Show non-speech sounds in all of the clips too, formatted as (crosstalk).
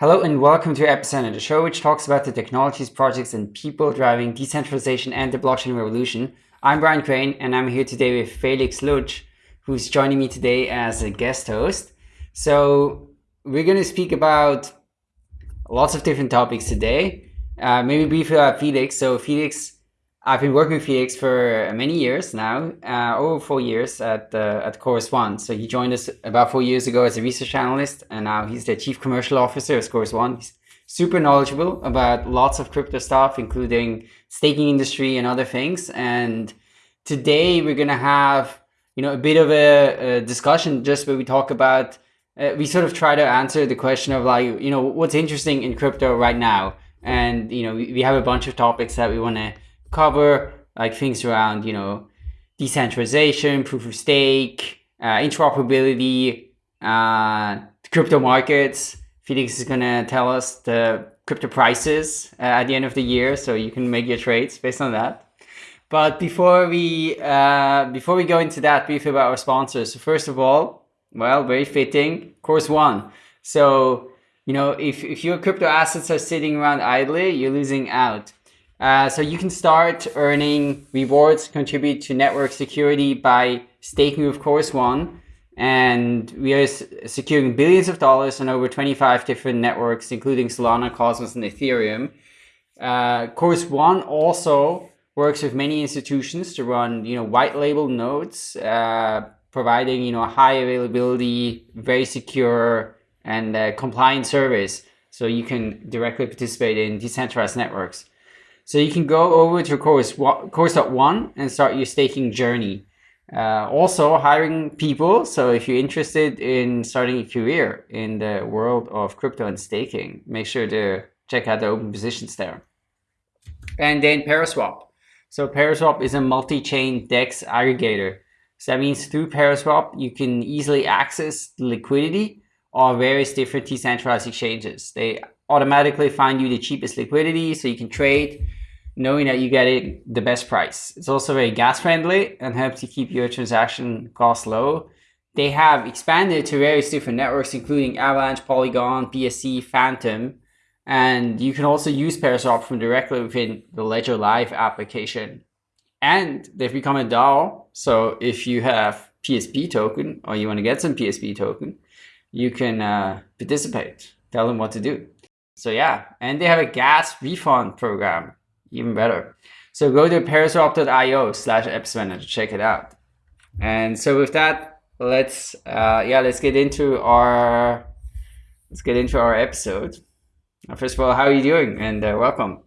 Hello and welcome to Epicenter, the show which talks about the technologies, projects, and people driving decentralization and the blockchain revolution. I'm Brian Crain and I'm here today with Felix Lutsch, who's joining me today as a guest host. So we're going to speak about lots of different topics today. Uh, maybe briefly about Felix. So Felix I've been working with Felix for many years now, uh, over four years at uh, at Chorus One. So he joined us about four years ago as a research analyst, and now he's the chief commercial officer of Chorus One. He's super knowledgeable about lots of crypto stuff, including staking industry and other things. And today we're gonna have you know a bit of a, a discussion just where we talk about uh, we sort of try to answer the question of like you know what's interesting in crypto right now, and you know we, we have a bunch of topics that we want to cover like things around, you know, decentralization, proof of stake, uh, interoperability, uh, crypto markets. Felix is going to tell us the crypto prices uh, at the end of the year, so you can make your trades based on that. But before we uh, before we go into that, briefly about our sponsors. So first of all, well, very fitting, Chorus One. So you know, if if your crypto assets are sitting around idly, you're losing out. Uh, so you can start earning rewards, contribute to network security by staking with Chorus One. And we are securing billions of dollars on over 25 different networks, including Solana, Cosmos, and Ethereum. Uh, One also works with many institutions to run, you know, white label nodes, uh, providing, you know, high availability, very secure, and uh, compliant service. So you can directly participate in decentralized networks. So you can go over to Chorus One and start your staking journey. Uh, also hiring people. So if you're interested in starting a career in the world of crypto and staking, make sure to check out the open positions there. And then Paraswap. So Paraswap is a multi-chain DEX aggregator. So that means through Paraswap, you can easily access liquidity of various different decentralized exchanges. They automatically find you the cheapest liquidity so you can trade knowing that you get it the best price. It's also very gas friendly and helps you keep your transaction costs low. They have expanded to various different networks, including Avalanche, Polygon, BSC, Fantom, and you can also use Paraswap from directly within the Ledger Live application. And they've become a DAO, so if you have PSP token or you want to get some PSP token, you can uh, participate. Tell them what to do. So yeah, and they have a gas refund program even better. So go to paraswap.io slash epicenter to check it out. And so with that, let's uh, yeah, let's get into our let's get into our episode. First of all, how are you doing? And uh, welcome.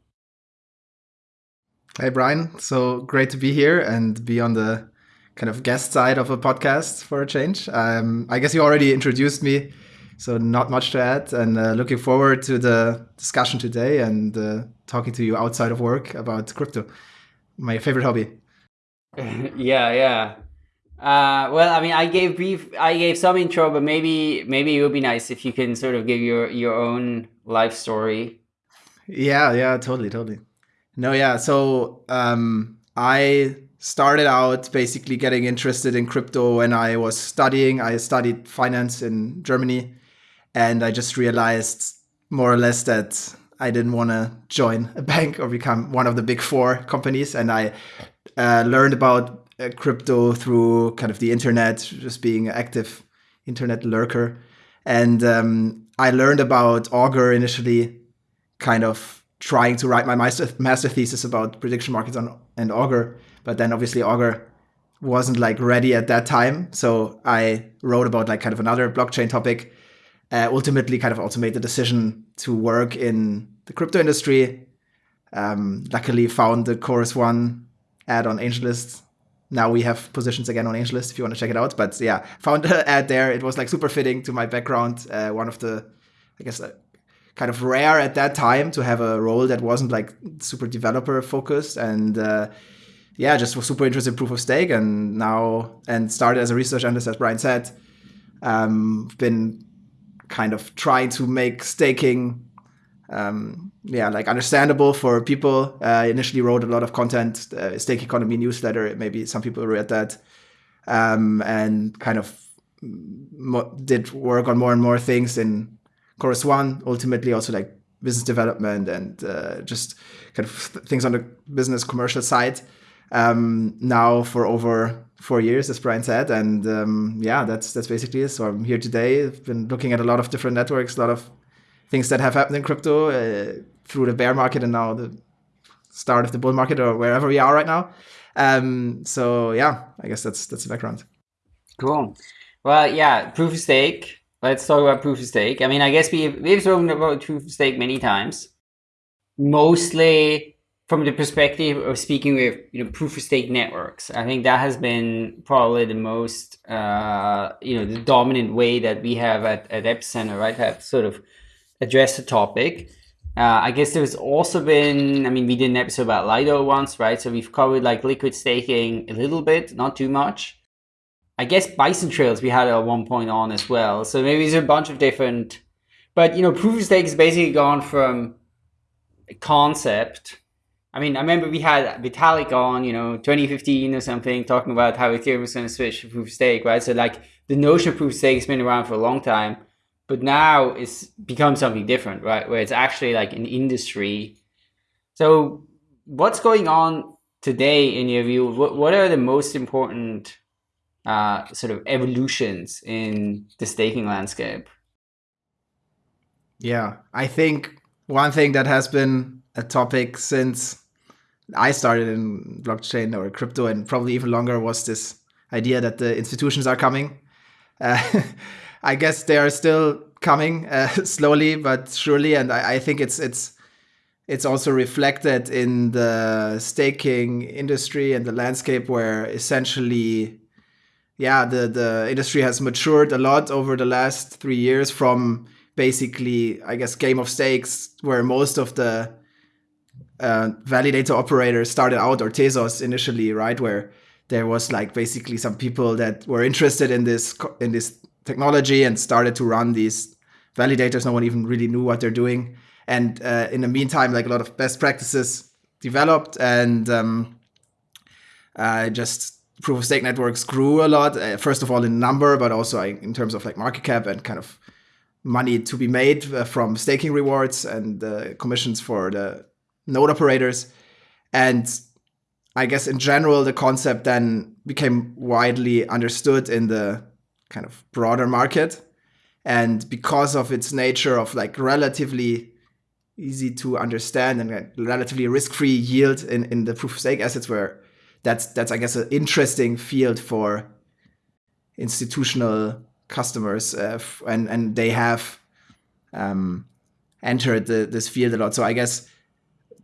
Hey Brian, so great to be here and be on the kind of guest side of a podcast for a change. Um, I guess you already introduced me so not much to add, and uh, looking forward to the discussion today and uh, talking to you outside of work about crypto, my favorite hobby. (laughs) yeah, yeah. Uh, well, I mean, I gave brief, I gave some intro, but maybe maybe it would be nice if you can sort of give your your own life story. Yeah, yeah, totally, totally. No, yeah. So um, I started out basically getting interested in crypto when I was studying. I studied finance in Germany and I just realized more or less that I didn't want to join a bank or become one of the big four companies. And I uh, learned about uh, crypto through kind of the internet, just being an active internet lurker. And um, I learned about Augur initially, kind of trying to write my master, master thesis about prediction markets on and Augur. But then obviously Augur wasn't like ready at that time. So I wrote about like kind of another blockchain topic uh, ultimately kind of also made the decision to work in the crypto industry. Um, luckily found the Chorus One ad on AngelList. Now we have positions again on AngelList if you want to check it out. But yeah, found (laughs) the ad there. It was like super fitting to my background. Uh, one of the, I guess, uh, kind of rare at that time to have a role that wasn't like super developer focused and uh, yeah, just was super interested in proof of stake and now and started as a research analyst as Brian said. Um, been kind of trying to make staking um, yeah, like understandable for people. Uh, initially wrote a lot of content, uh, stake economy newsletter. Maybe some people read that, um, and kind of did work on more and more things in Chorus One, ultimately also like business development and uh, just kind of things on the business commercial side. Um, now for over four years, as Brian said, and um, yeah, that's that's basically it. So I'm here today. I've been looking at a lot of different networks, a lot of things that have happened in crypto uh, through the bear market and now the start of the bull market or wherever we are right now. Um, so yeah, I guess that's that's the background. Cool. Well, yeah, proof of stake. Let's talk about proof of stake. I mean, I guess we've we've spoken about proof of stake many times. Mostly from the perspective of speaking with you know proof of stake networks. I think that has been probably the most uh, you know the dominant way that we have at, at Epicenter, right? Have sort of addressed the topic. Uh, I guess there's also been, I mean, we did an episode about Lido once, right? So we've covered like liquid staking a little bit, not too much. I guess Bison Trails we had at one point on as well. So maybe there's a bunch of different, but you know, proof of stake has basically gone from concept. I mean, I remember we had Vitalik on, you know, 2015 or something, talking about how Ethereum was going to switch to proof of stake, right? So like the notion of proof of stake has been around for a long time but now it's become something different, right? Where it's actually like an industry. So what's going on today in your view? What, what are the most important uh, sort of evolutions in the staking landscape? Yeah, I think one thing that has been a topic since I started in blockchain or crypto and probably even longer was this idea that the institutions are coming. Uh, (laughs) I guess they are still coming uh, (laughs) slowly but surely, and I, I, think it's it's it's also reflected in the staking industry and the landscape where essentially, yeah, the the industry has matured a lot over the last three years from basically, I guess, game of stakes where most of the uh, validator operators started out or Tezos initially, right, where there was like basically some people that were interested in this in this technology and started to run these validators. No one even really knew what they're doing. And uh, in the meantime, like a lot of best practices developed and um, uh, just proof of stake networks grew a lot. Uh, first of all, in number, but also in terms of like market cap and kind of money to be made uh, from staking rewards and commissions for the node operators. And I guess in general, the concept then became widely understood in the kind of broader market. And because of its nature of like relatively easy to understand and relatively risk-free yield in, in the proof of stake assets where that's that's I guess an interesting field for institutional customers uh, and and they have um, entered the, this field a lot. So I guess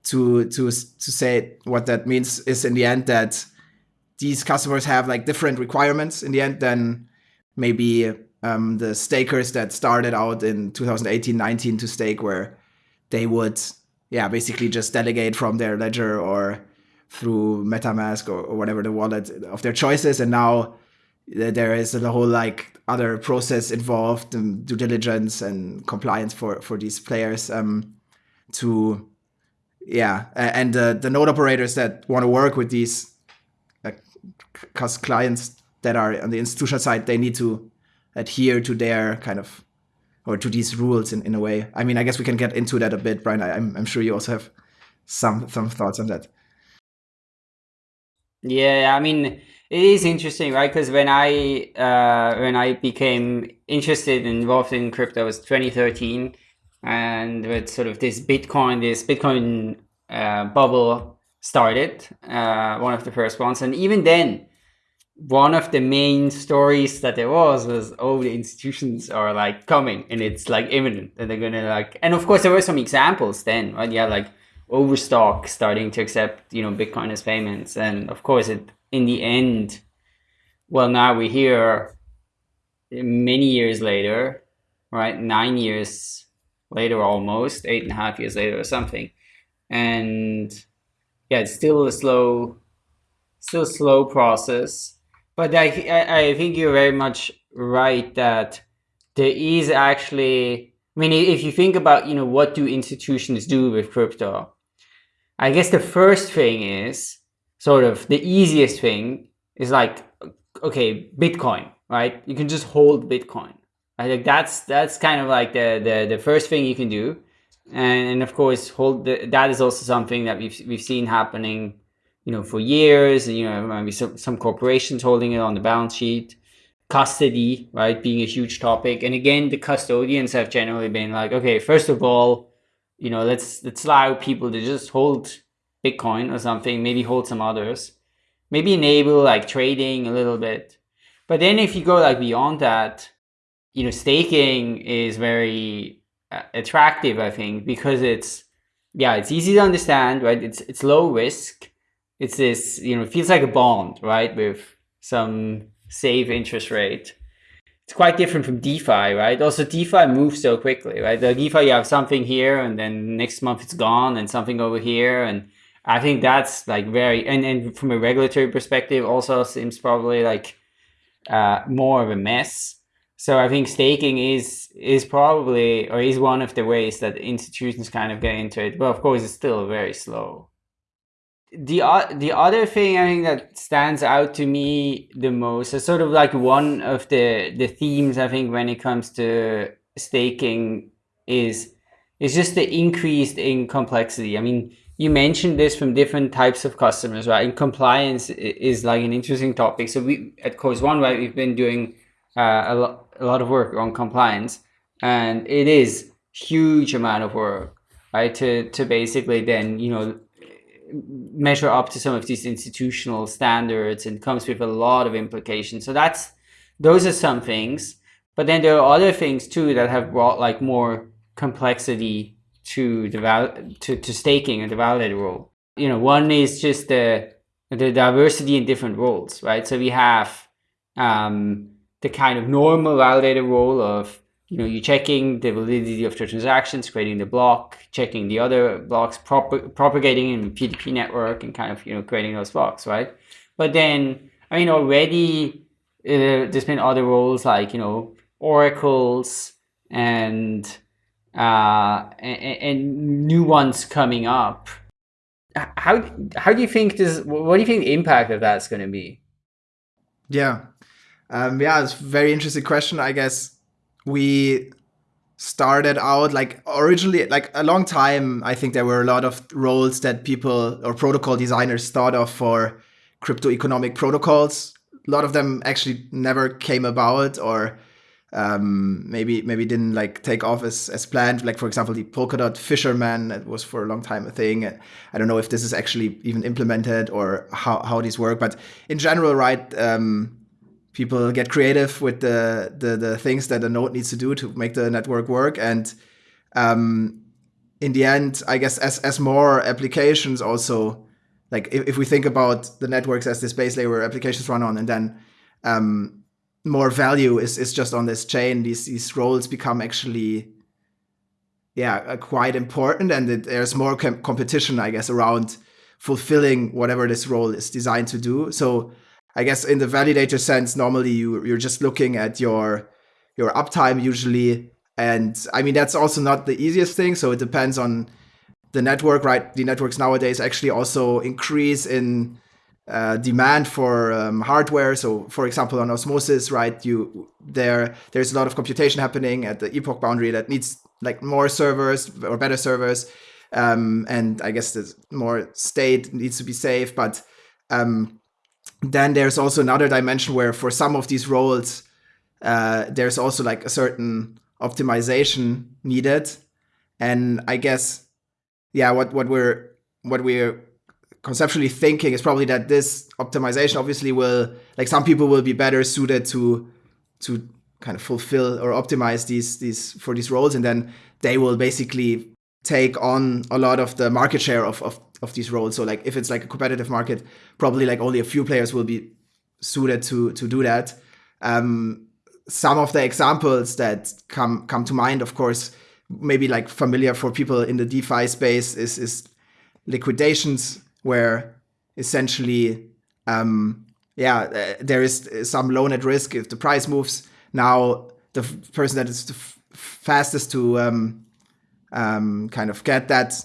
to to to say what that means is in the end that these customers have like different requirements in the end than maybe um, the stakers that started out in 2018 19 to stake where they would yeah basically just delegate from their ledger or through metamask or, or whatever the wallet of their choices. And now there is a whole like other process involved due diligence and compliance for for these players um, to yeah and uh, the node operators that want to work with these uh, clients that are on the institutional side, they need to adhere to their kind of or to these rules in, in a way. I mean, I guess we can get into that a bit, Brian. I, am I'm sure you also have some some thoughts on that. Yeah, I mean, it is interesting, right? Because when I uh, when I became interested and involved in crypto was 2013, and with sort of this Bitcoin, this Bitcoin uh, bubble started, uh, one of the first ones, and even then, one of the main stories that there was was oh the institutions are like coming and it's like imminent and they're gonna like and of course there were some examples then right? Yeah like overstock starting to accept you know bitcoin as payments. And of course it in the end well now we're here many years later right? Nine years later almost eight and a half years later or something and yeah it's still a slow still slow process but I, I think you're very much right that there is actually, I mean, if you think about, you know, what do institutions do with crypto? I guess the first thing is sort of the easiest thing is like, okay, Bitcoin, right? You can just hold Bitcoin, I think that's that's kind of like the the, the first thing you can do, and, and of course hold the, that is also something that we've we've seen happening, you know, for years. You know, maybe some some corporations holding it on the balance sheet, custody, right, being a huge topic. And again, the custodians have generally been like, okay, first of all, you know, let's let's allow people to just hold Bitcoin or something, maybe hold some others, maybe enable like trading a little bit. But then if you go like beyond that, you know, staking is very uh, attractive, I think, because it's, yeah, it's easy to understand, right? It's, it's low risk. It's this, you know, it feels like a bond, right? With some safe interest rate. It's quite different from DeFi, right? Also, DeFi moves so quickly, right? The DeFi, you have something here and then next month it's gone and something over here. And I think that's like very, and, and from a regulatory perspective also seems probably like uh, more of a mess. So I think staking is is probably or is one of the ways that institutions kind of get into it. But of course, it's still very slow. The the other thing I think that stands out to me the most is sort of like one of the the themes I think when it comes to staking is is just the increase in complexity. I mean, you mentioned this from different types of customers, right? And compliance is like an interesting topic. So we at Chorus One, right, we've been doing uh, a, lo a lot of work on compliance, and it is huge amount of work, right? To to basically then you know measure up to some of these institutional standards and comes with a lot of implications. So that's those are some things, but then there are other things too that have brought like more complexity to the to, to staking and the validator role. You know, one is just the the diversity in different roles, right? So we have um, the kind of normal validator role of you know you're checking the validity of the transactions, creating the block, checking the other blocks, prop propagating in P2P network, and kind of you know creating those blocks, right? But then I mean already uh, there's been other roles like you know oracles and uh, and, and, new ones coming up. How how do you think this? What do you think the impact of that's going to be? Yeah, um, yeah, it's a very interesting question. I guess we started out like originally like a long time. I think there were a lot of roles that people or protocol designers thought of for crypto economic protocols. A lot of them actually never came about or um, maybe maybe didn't like take off as, as planned. Like for example, the Polkadot Fisherman that was for a long time a thing. I don't know if this is actually even implemented or how how these work, but in general, right? Um, people get creative with the, the the things that a node needs to do to make the network work, and um, in the end, I guess as as more applications also like if, if we think about the networks as this base layer where applications run on, and then um, more value is is just on this chain. These these roles become actually yeah uh, quite important, and it, there's more com competition, I guess, around fulfilling whatever this role is designed to do. So I guess in the validator sense, normally you you're just looking at your your uptime usually, and I mean that's also not the easiest thing. So it depends on the network, right? The networks nowadays actually also increase in uh, demand for um, hardware. So, for example, on Osmosis, right, you there there's a lot of computation happening at the epoch boundary that needs like more servers or better servers, um, and I guess the more state needs to be safe. But um, then there's also another dimension where for some of these roles, uh, there's also like a certain optimization needed, and I guess yeah, what what we're what we're conceptually thinking is probably that this optimization obviously will like some people will be better suited to to kind of fulfill or optimize these these for these roles. And then they will basically take on a lot of the market share of, of, of these roles so like if it's like a competitive market probably like only a few players will be suited to to do that um, some of the examples that come come to mind of course maybe like familiar for people in the defi space is is liquidations where essentially, um, yeah, uh, there is some loan at risk if the price moves. Now, the person that is the fastest to um, um, kind of get that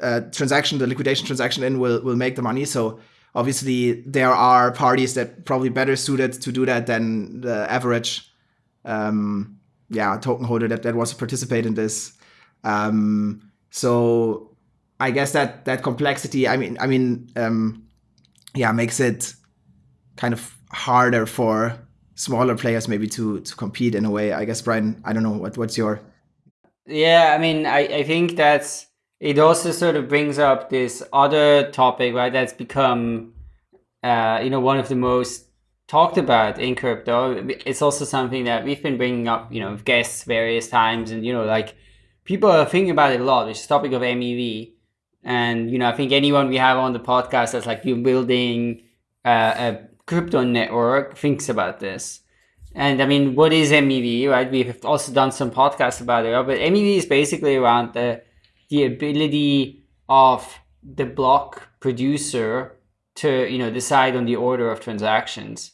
uh, transaction, the liquidation transaction in, will will make the money. So obviously, there are parties that probably better suited to do that than the average um, yeah token holder that that wants to participate in this. Um, so I guess that that complexity. I mean, I mean, um, yeah, makes it kind of harder for smaller players maybe to to compete in a way. I guess Brian, I don't know what what's your yeah, I mean, I, I think that's it also sort of brings up this other topic, right? That's become uh, you know, one of the most talked about in crypto. It's also something that we've been bringing up, you know, with guests various times and you know, like people are thinking about it a lot, which is topic of MEV. And you know, I think anyone we have on the podcast that's like you're building uh, a crypto network thinks about this. And I mean, what is MEV, right? We've also done some podcasts about it, but MEV is basically around the the ability of the block producer to you know decide on the order of transactions.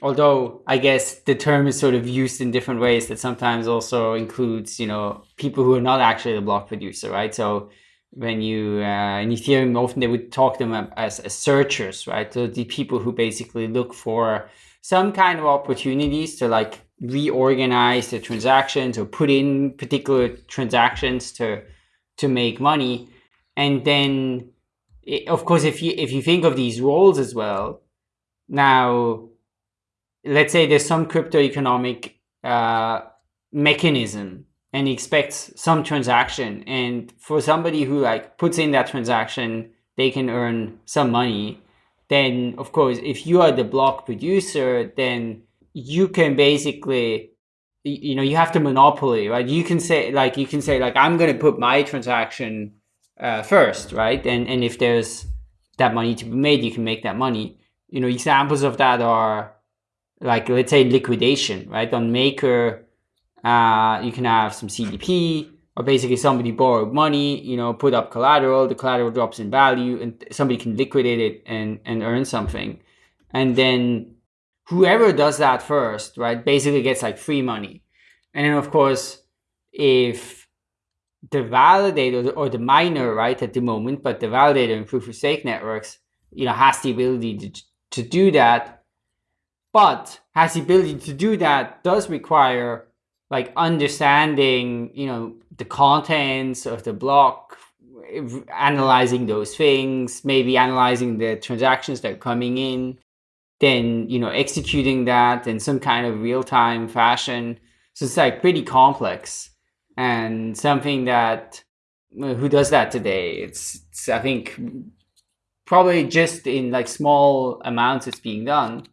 Although I guess the term is sort of used in different ways that sometimes also includes you know people who are not actually the block producer, right? So when you uh, in Ethereum often they would talk them as, as searchers, right? So the people who basically look for some kind of opportunities to like reorganize the transactions or put in particular transactions to to make money. And then it, of course if you if you think of these roles as well now let's say there's some crypto economic uh, mechanism and expects some transaction and for somebody who like puts in that transaction they can earn some money then of course, if you are the block producer, then you can basically, you know, you have to monopoly, right? You can say like, you can say like, I'm going to put my transaction uh, first, right? And, and if there's that money to be made, you can make that money. You know, examples of that are like, let's say liquidation, right? On Maker, uh, you can have some CDP, or basically somebody borrowed money, you know, put up collateral, the collateral drops in value and somebody can liquidate it and, and earn something. And then whoever does that first, right, basically gets like free money. And then of course, if the validator or the miner, right, at the moment, but the validator in proof of stake networks, you know, has the ability to, to do that, but has the ability to do that does require like understanding, you know, the contents of the block, analyzing those things, maybe analyzing the transactions that are coming in, then, you know, executing that in some kind of real-time fashion. So it's like pretty complex and something that who does that today? It's, it's I think probably just in like small amounts it's being done.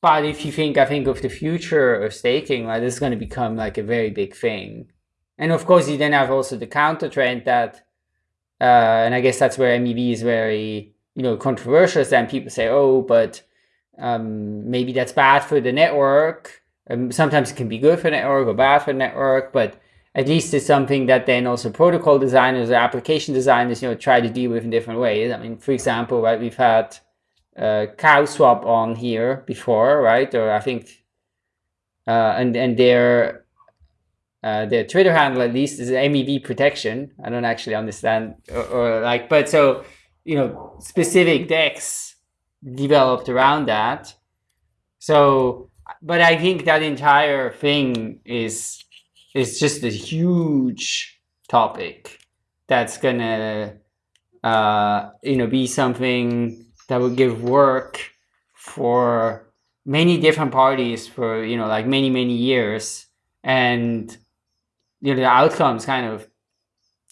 But if you think, I think of the future of staking, like this is going to become like a very big thing. And of course, you then have also the counter trend that, uh, and I guess that's where MEV is very, you know, controversial. Then people say, oh, but um, maybe that's bad for the network. Um, sometimes it can be good for network or bad for network, but at least it's something that then also protocol designers or application designers, you know, try to deal with in different ways. I mean, for example, right, we've had uh, CowSwap on here before, right? Or I think, uh, and and their uh, the Twitter handle at least is MEV protection. I don't actually understand or, or, like, but so, you know, specific DEX developed around that. So, but I think that entire thing is, is just a huge topic that's gonna, uh, you know, be something that will give work for many different parties for, you know, like many, many years. And you know, the outcomes kind of,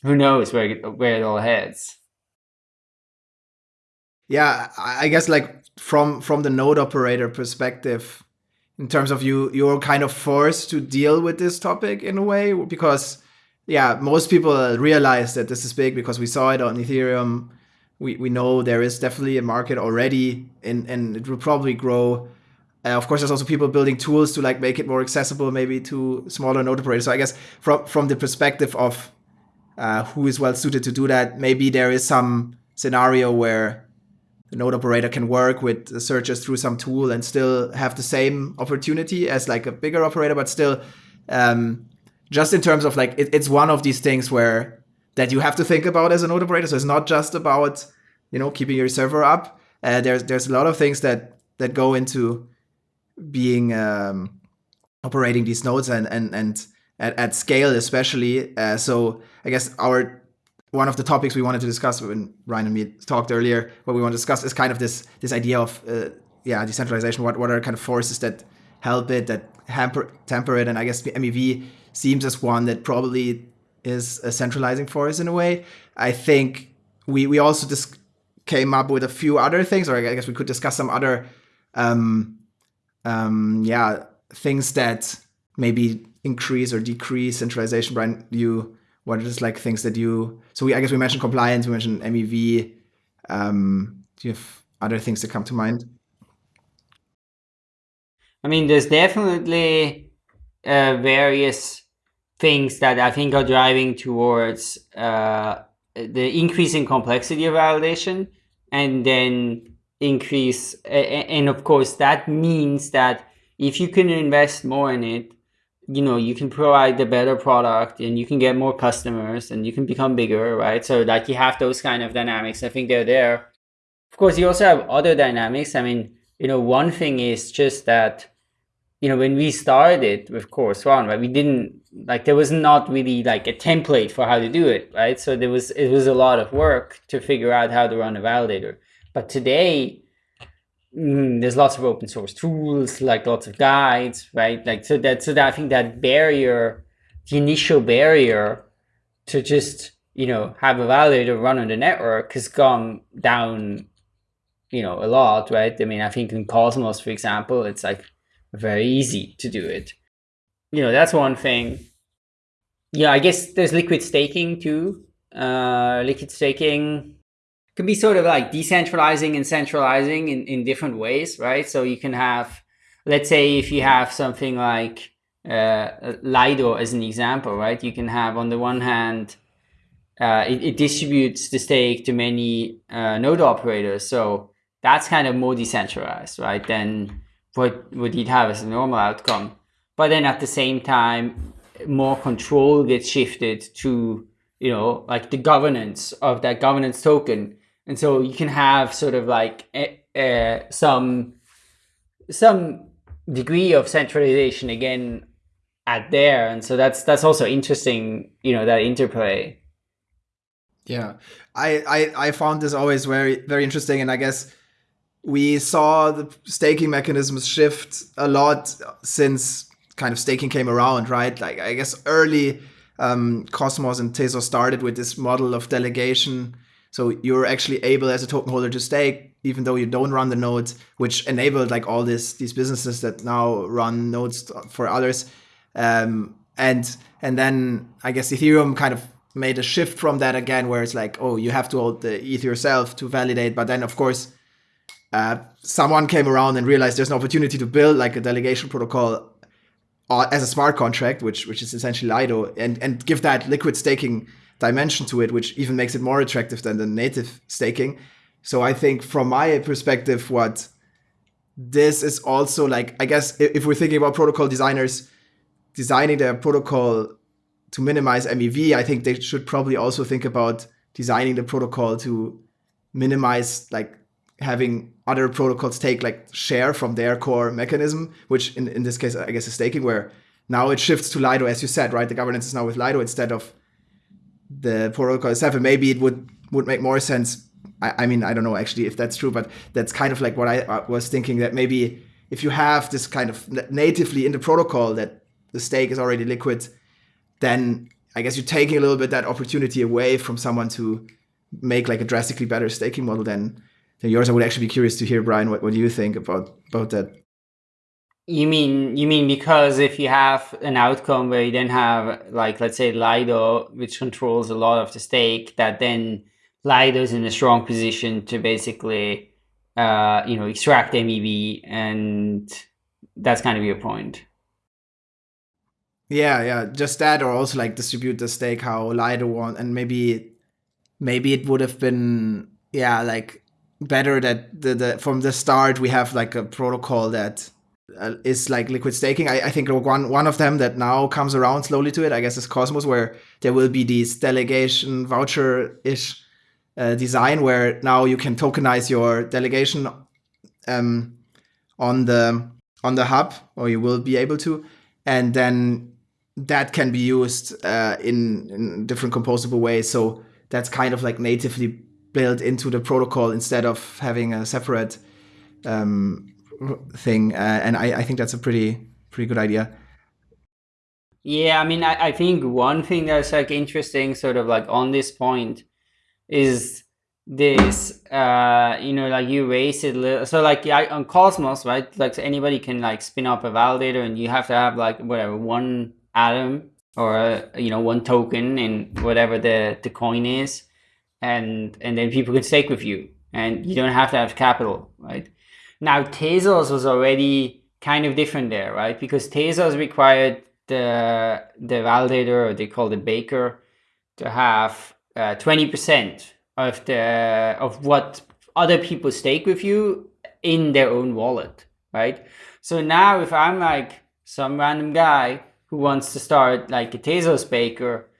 who knows where, where it all heads. Yeah, I guess like from from the node operator perspective, in terms of you, you're kind of forced to deal with this topic in a way because, yeah, most people realize that this is big because we saw it on Ethereum. We, we know there is definitely a market already and, and it will probably grow uh, of course, there's also people building tools to like make it more accessible, maybe to smaller node operators. So I guess from from the perspective of uh, who is well suited to do that, maybe there is some scenario where the node operator can work with the searchers through some tool and still have the same opportunity as like a bigger operator, but still, um, just in terms of like it, it's one of these things where that you have to think about as a node operator. So it's not just about you know keeping your server up. Uh, there's there's a lot of things that that go into being um, operating these nodes and and and at, at scale, especially. Uh, so I guess our one of the topics we wanted to discuss when Ryan and me talked earlier, what we want to discuss is kind of this this idea of uh, yeah decentralization. What what are kind of forces that help it, that hamper temper it, and I guess MEV seems as one that probably is a centralizing force in a way. I think we we also just came up with a few other things, or I guess we could discuss some other um, um, yeah things that maybe increase or decrease centralization. Brian, you what are just like things that you so we I guess we mentioned compliance, we mentioned MEV. Um, do you have other things that come to mind? I mean, there's definitely uh, various things that I think are driving towards uh, the increasing complexity of validation and then increase. And of course, that means that if you can invest more in it, you know, you can provide a better product and you can get more customers and you can become bigger, right? So like you have those kind of dynamics. I think they're there. Of course, you also have other dynamics. I mean, you know, one thing is just that, you know, when we started with Chorus One, right, we didn't like there was not really like a template for how to do it, right? So there was it was a lot of work to figure out how to run a validator. But today, mm, there's lots of open source tools, like lots of guides, right? Like so that so that I think that barrier, the initial barrier to just you know have a validator run on the network has gone down, you know, a lot, right? I mean, I think in Cosmos, for example, it's like very easy to do it. You know, that's one thing. Yeah, I guess there's liquid staking too. Uh, liquid staking can be sort of like decentralizing and centralizing in, in different ways, right? So you can have, let's say if you have something like uh, Lido as an example, right? You can have on the one hand, uh, it, it, distributes the stake to many uh, node operators. So that's kind of more decentralized, right? Than what, what you'd have as a normal outcome. But then at the same time, more control gets shifted to, you know, like the governance of that governance token and so you can have sort of like uh, some some degree of centralization again at there. And so that's that's also interesting you know that interplay. Yeah. I, I i found this always very very interesting. And i guess we saw the staking mechanisms shift a lot since kind of staking came around right? Like i guess early um, cosmos and tezos started with this model of delegation so you're actually able as a token holder to stake, even though you don't run the nodes, which enabled like all this these businesses that now run nodes for others. Um, and and then I guess Ethereum kind of made a shift from that again, where it's like, oh, you have to hold the ETH yourself to validate. But then of course, uh, someone came around and realized there's an opportunity to build like a delegation protocol uh, as a smart contract, which which is essentially Lido, and and give that liquid staking dimension to it, which even makes it more attractive than the native staking. So I think from my perspective, what this is also like, I guess if we're thinking about protocol designers designing their protocol to minimize MEV, I think they should probably also think about designing the protocol to minimize like having other protocols take like share from their core mechanism, which in, in this case, I guess is staking, where now it shifts to Lido, as you said, right? The governance is now with Lido instead of the protocol and maybe it would would make more sense. I, I mean, I don't know actually if that's true, but that's kind of like what I was thinking that maybe if you have this kind of natively in the protocol that the stake is already liquid, then I guess you're taking a little bit that opportunity away from someone to make like a drastically better staking model than, than yours. I would actually be curious to hear, Brian, what, what you think about about that? You mean you mean because if you have an outcome where you then have like let's say Lido, which controls a lot of the stake, that then Lido's in a strong position to basically uh, you know extract MEV, and that's kind of your point. Yeah, yeah, just that, or also like distribute the stake how Lido want, and maybe maybe it would have been yeah like better that the, the from the start we have like a protocol that uh, is like liquid staking. I, I, think one one of them that now comes around slowly to it, I guess, is Cosmos, where there will be this delegation voucher ish uh, design where now you can tokenize your delegation um, on the on the hub, or you will be able to, and then that can be used uh, in, in different composable ways. So that's kind of like natively built into the protocol instead of having a separate um, thing. Uh, and I, I think that's a pretty pretty good idea. Yeah, I mean, I, I think one thing that's like interesting, sort of like on this point, is this uh you know like you raise it little so like yeah, on cosmos right like so anybody can like spin up a validator and you have to have like whatever one atom or you know one token in whatever the the coin is and and then people can stake with you and you don't have to have capital right now tezos was already kind of different there right? Because tezos required the the validator or they call the baker to have uh, 20% of the of what other people stake with you in their own wallet right? So now if i'm like some random guy who wants to start like a Tezos baker,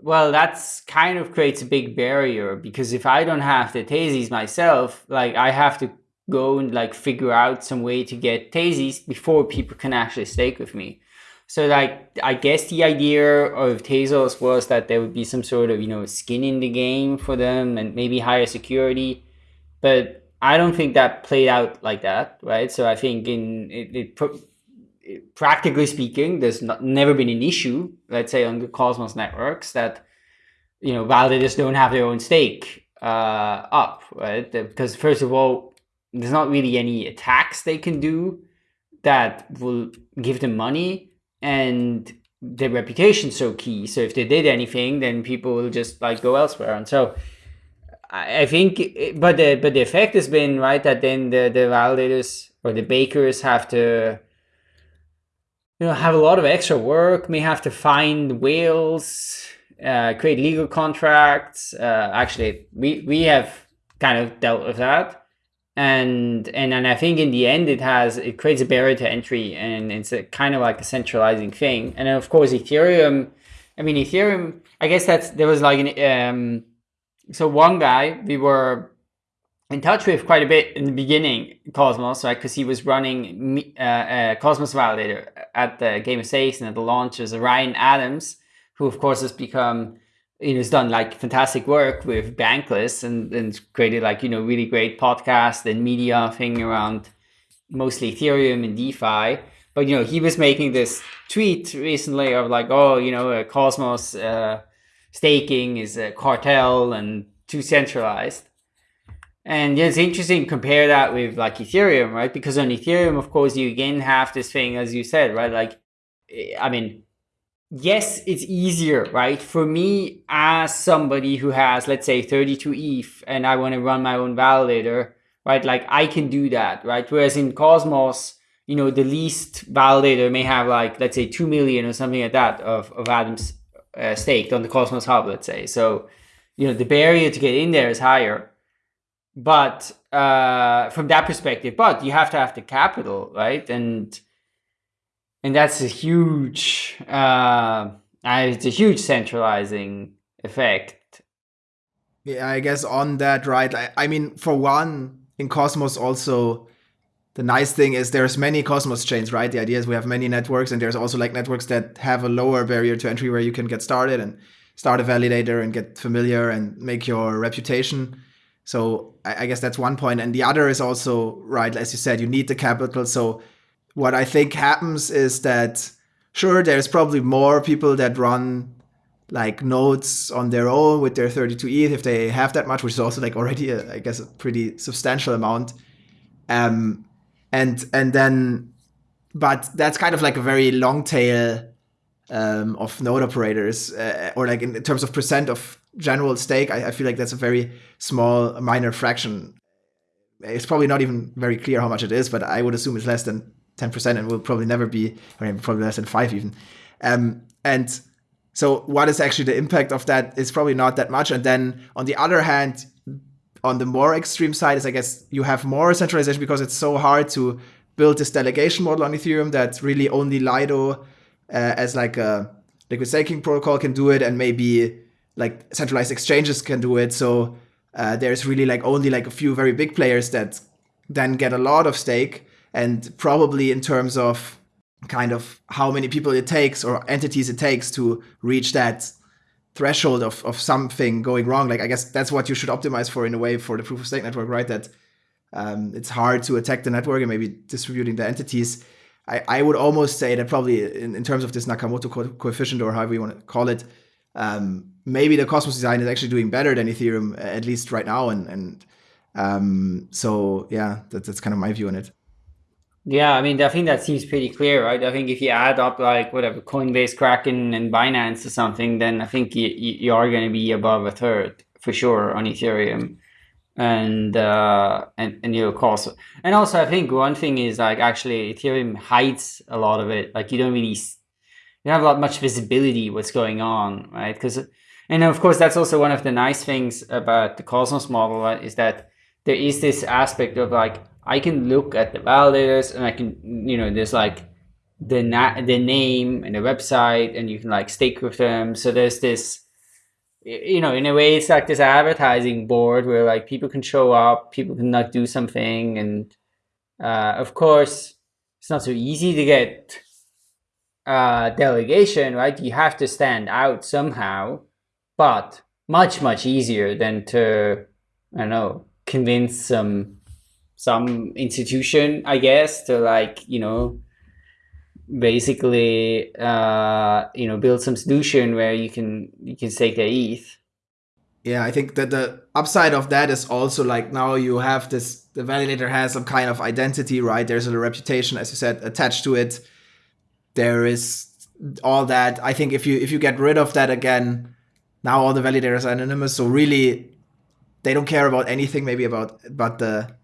well, that's kind of creates a big barrier because if I don't have the Tezos myself, like I have to go and like figure out some way to get Tezos before people can actually stake with me. So like, I guess the idea of Tezos was that there would be some sort of, you know, skin in the game for them and maybe higher security. But I don't think that played out like that, right? So I think in it, it practically speaking, there's not, never been an issue, let's say on the Cosmos networks that, you know, validators don't have their own stake uh, up, right? Because first of all, there's not really any attacks they can do that will give them money and their reputation's so key. So if they did anything, then people will just like go elsewhere. And so I think, but the, but the effect has been, right, that then the, the validators or the bakers have to you know, have a lot of extra work, may have to find whales, uh, create legal contracts. Uh, actually, we, we have kind of dealt with that. And, and and I think in the end it has it creates a barrier to entry and it's a kind of like a centralizing thing. And of course Ethereum, I mean Ethereum, I guess that's there was like an um so one guy we were in touch with quite a bit in the beginning, Cosmos, right? Because he was running uh, uh, Cosmos Validator at the Game of Stakes and at the launch was Ryan Adams, who of course has become, you know, has done like fantastic work with Bankless and, and created like, you know, really great podcast and media thing around mostly Ethereum and DeFi. But, you know, he was making this tweet recently of like, oh, you know, Cosmos uh, staking is a cartel and too centralized. And yeah, it's interesting to compare that with like Ethereum, right? Because on Ethereum, of course, you again have this thing, as you said, right? Like, eh, I mean, yes, it's easier, right? For me, as somebody who has, let's say, 32 ETH and I want to run my own validator, right? Like, I can do that, right? Whereas in Cosmos, you know, the least validator may have like, let's say, 2 million or something like that of, of atoms uh, staked on the Cosmos Hub, let's say. So, you know, the barrier to get in there is higher but uh, from that perspective, but you have to have the capital, right? And and that's a huge, uh, it's a huge centralizing effect. Yeah, I guess on that, right? I, I mean, for one, in Cosmos also, the nice thing is there's many Cosmos chains, right? The idea is we have many networks, and there's also like networks that have a lower barrier to entry where you can get started and start a validator and get familiar and make your reputation. So I, I guess that's one. And the other is also, right, as you said, you need the capital. So what I think happens is that, sure, there's probably more people that run like nodes on their own with their 32 ETH if they have that much, which is also like already, a, I guess, a pretty substantial amount. Um, and and then, but that's kind of like a very long tail um, of node operators, uh, or like in terms of percent of general stake, I, I, feel like that's a very small, minor fraction. It's probably not even very clear how much it is, but I would assume it's less than 10% and will probably never be, or probably less than five even. Um, and so what is actually the impact of that is probably not that much. And then on the other hand, on the more extreme side is I guess you have more centralization because it's so hard to build this delegation model on Ethereum that really only Lido uh, as like a liquid staking protocol can do it and maybe like centralized exchanges can do it. So uh, there's really like only like a few very big players that then get a lot of stake. And probably in terms of kind of how many people it takes or entities it takes to reach that threshold of, of something going wrong. Like I guess that's what you should optimize for in a way for the proof of stake network, right? That um, it's hard to attack the network and maybe distributing the entities. I, I would almost say that probably in, in terms of this Nakamoto co coefficient or however you want to call it, um, maybe the Cosmos design is actually doing better than Ethereum at least right now. And and um, so yeah, that, that's kind of my view on it. Yeah, I mean, I think that seems pretty clear, right? I think if you add up like whatever Coinbase, Kraken, and Binance or something, then I think you, you are going to be above a third for sure on Ethereum, and uh, and and you cost. And also, I think one thing is like actually Ethereum hides a lot of it. Like you don't really, you don't have a lot much visibility what's going on, right? Because and of course that's also one of the nice things about the Cosmos model right, is that there is this aspect of like I can look at the validators and I can, you know, there's like the na- the name and the website and you can like stake with them. So there's this, you know, in a way it's like this advertising board where like people can show up, people can not do something. And uh, of course, it's not so easy to get uh, delegation, right? You have to stand out somehow, but much, much easier than to, I don't know, convince some some institution, I guess, to like, you know, basically, uh, you know, build some solution where you can, you can stake their ETH. Yeah, I think that the upside of that is also like now you have this, the validator has some kind of identity, right? There's a reputation, as you said, attached to it. There is all that. I think if you, if you get rid of that again, now all the validators are anonymous. So really they don't care about anything, maybe about, but the,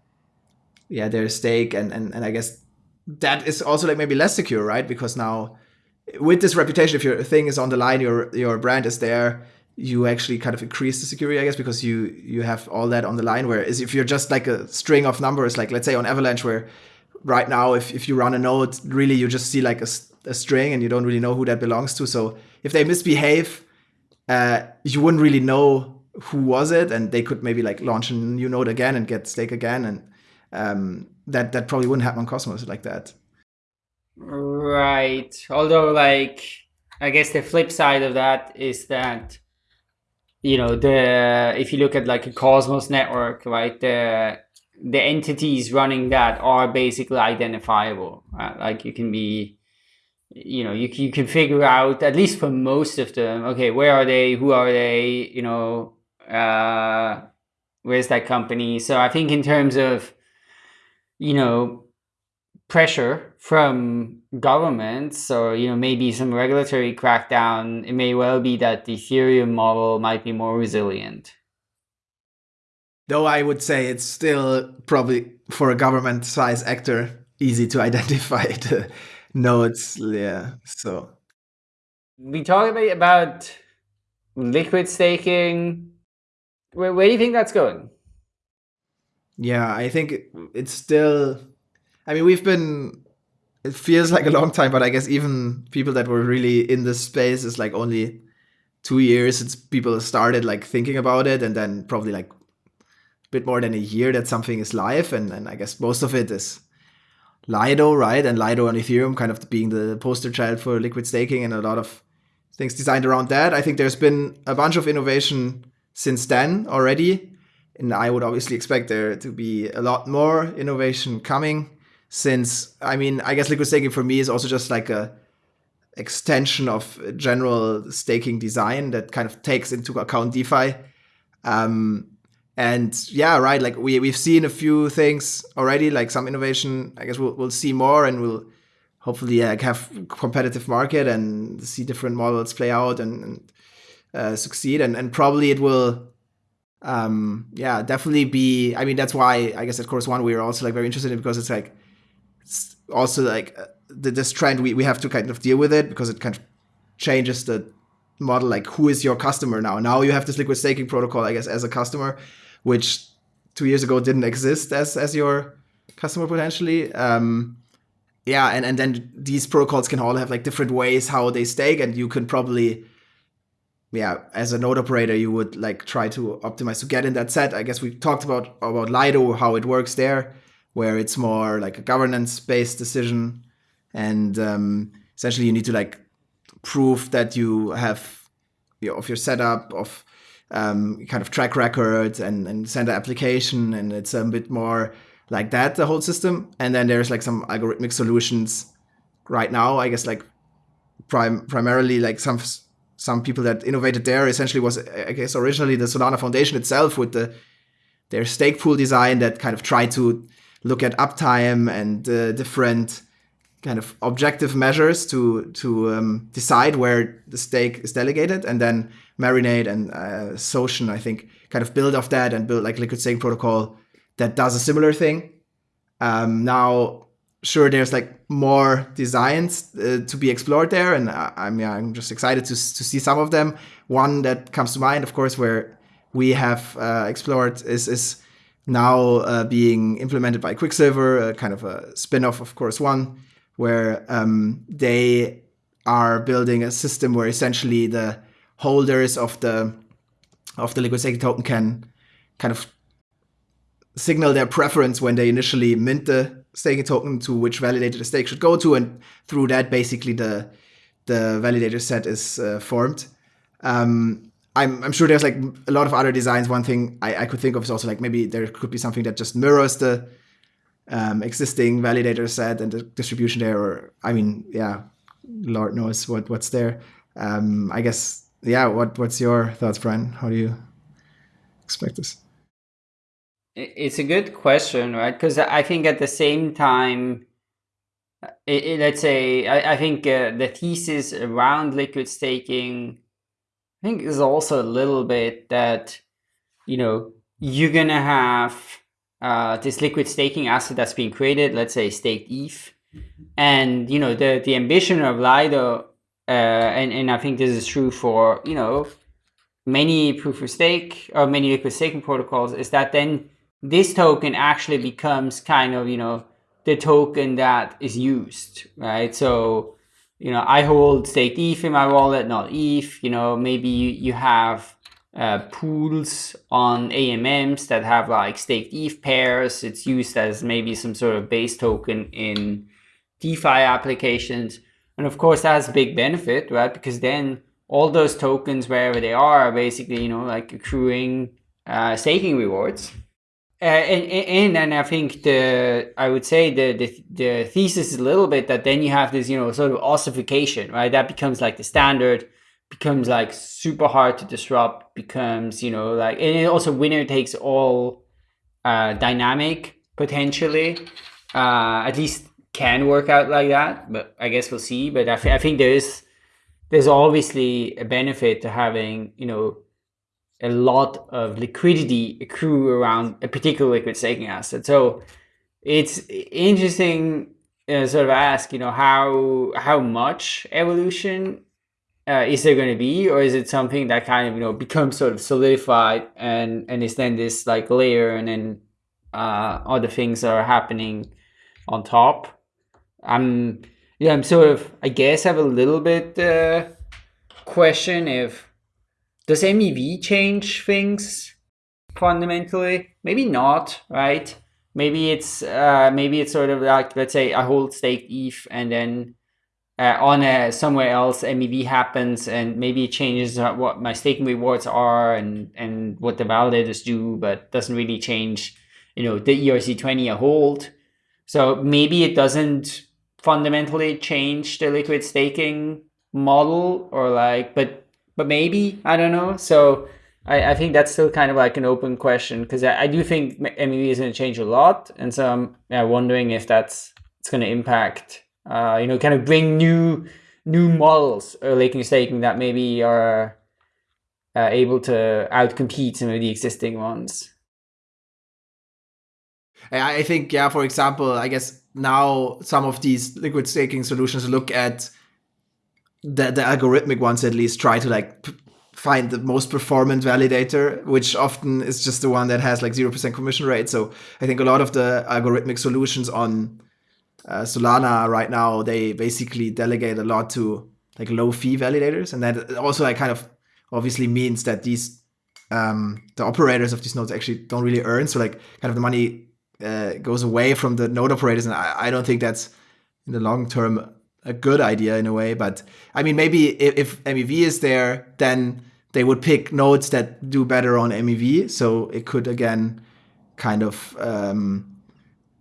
yeah their stake and, and and i guess that is also like maybe less secure right? Because now with this reputation if your thing is on the line your your brand is there you actually kind of increase the security i guess because you you have all that on the line. Whereas if you're just like a string of numbers like let's say on avalanche where right now if, if you run a node really you just see like a, a string and you don't really know who that belongs to. So if they misbehave uh, you wouldn't really know who was it and they could maybe like launch a new node again and get stake again and um, that that probably wouldn't happen on Cosmos like that. Right. Although, like, I guess the flip side of that is that you know the if you look at like a Cosmos network, right, the the entities running that are basically identifiable. Right? Like you can be you know you, you can figure out at least for most of them okay where are they who are they you know uh where's that company so i think in terms of you know, pressure from governments or, you know, maybe some regulatory crackdown, it may well be that the Ethereum model might be more resilient. Though I would say it's still probably for a government size actor easy to (laughs) identify the nodes. Yeah. So we talked about liquid staking. Where, where do you think that's going? Yeah, I think it's still. I mean, we've been. It feels like a long time, but I guess even people that were really in this space is like only two years since people started like thinking about it, and then probably like a bit more than a year that something is live, and and I guess most of it is Lido, right? And Lido on Ethereum kind of being the poster child for liquid staking, and a lot of things designed around that. I think there's been a bunch of innovation since then already and I would obviously expect there to be a lot more innovation coming since I mean I guess liquid staking for me is also just like a extension of general staking design that kind of takes into account DeFi. Um, and yeah, right. Like we we've seen a few things already, like some innovation. I guess we'll we'll see more, and we'll hopefully like have competitive market and see different models play out and, and uh, succeed. And and probably it will um, yeah, definitely be. I mean, that's why I guess at Chorus One we are also like very interested in because it's like it's also like uh, the, this trend we we have to kind of deal with it because it kind of changes the model. Like, who is your customer now? Now you have this liquid staking protocol, I guess, as a customer, which two years ago didn't exist as as your customer potentially. Um, yeah, and and then these protocols can all have like different ways how they stake, and you can probably yeah, as a node operator, you would like try to optimize to get in that set. I guess we talked about about Lido, how it works there, where it's more like a governance based decision, and um, essentially you need to like prove that you have you know, of your setup of um, kind of track record and, and send an application and it's a bit more like that the whole system and then there's like some algorithmic solutions right now i guess like prim- primarily like some some people that innovated there essentially was i guess originally the solana foundation itself with the their stake pool design that kind of tried to look at uptime and uh, different kind of objective measures to to um, decide where the stake is delegated, and then Marinade and uh, Socean, I think, kind of build off that and build like liquid staking protocol that does a similar thing. Um, now, sure, there's like more designs uh, to be explored there, and I, I'm yeah, I'm just excited to to see some of them. One that comes to mind, of course, where we have uh, explored is is now uh, being implemented by Quicksilver, kind of a spin-off of Chorus One where um, they are building a system where essentially the holders of the of the liquid staking token can kind of signal their preference when they initially mint the staking token to which validator the stake should go to, and through that, basically the the validator set is uh, formed. Um, I'm, I'm sure there's like a lot of other designs. One thing I, I could think of is also like maybe there could be something that just mirrors the um, existing validator set and the distribution there. Or I mean, yeah, Lord knows what what's there. Um, I guess, yeah. What what's your thoughts, Brian? How do you expect this? It's a good question, right? Because I think at the same time, let's say I, I think uh, the thesis around liquid staking, I think is also a little bit that you know you're gonna have uh, this liquid staking asset that's being created, let's say staked ETH. And, you know, the, the ambition of Lido, uh, and, and I think this is true for, you know, many proof of stake or many liquid staking protocols is that then this token actually becomes kind of, you know, the token that is used, right? So, you know, I hold staked ETH in my wallet, not ETH, you know, maybe you, have uh, pools on AMMs that have like staked ETH pairs. It's used as maybe some sort of base token in DeFi applications. And of course, that has a big benefit, right? Because then all those tokens, wherever they are, are basically, you know, like accruing uh, staking rewards. Uh, and, and I think the I would say the, the the thesis is a little bit that then you have this you know sort of ossification right? That becomes like the standard becomes like super hard to disrupt becomes you know like and also winner takes all uh, dynamic potentially uh, at least can work out like that but i guess we'll see. But I, I think there's there's obviously a benefit to having you know a lot of liquidity accrue around a particular liquid staking asset. So it's interesting uh, sort of ask you know how how much evolution uh, is there going to be? Or is it something that kind of you know becomes sort of solidified and and is then this like layer and then uh, other things are happening on top? I'm yeah i'm sort of i guess have a little bit uh, question if does mev change things fundamentally maybe not right maybe it's uh maybe it's sort of like let's say i hold stake eth and then uh, on a, somewhere else MEV happens and maybe it changes what my staking rewards are and, and what the validators do, but doesn't really change, you know, the ERC20 I hold. So maybe it doesn't fundamentally change the liquid staking model or like, but, but maybe, I don't know. So I, I think that's still kind of like an open question because I, I do think MEV is going to change a lot. And so I'm yeah, wondering if that's, it's going to impact uh, you know, kind of bring new new models or laking staking that maybe are uh, able to outcompete some of the existing ones. I think, yeah, for example, I guess now some of these liquid staking solutions look at the, the algorithmic ones at least try to like find the most performant validator, which often is just the one that has like 0% commission rate. So I think a lot of the algorithmic solutions on uh, Solana right now they basically delegate a lot to like low fee validators, and that also like kind of obviously means that these um, the operators of these nodes actually don't really earn. So like kind of the money uh, goes away from the node operators, and I, I don't think that's in the long term a good idea in a way. But I mean, maybe if, if MEV is there, then they would pick nodes that do better on MEV. So it could again kind of um,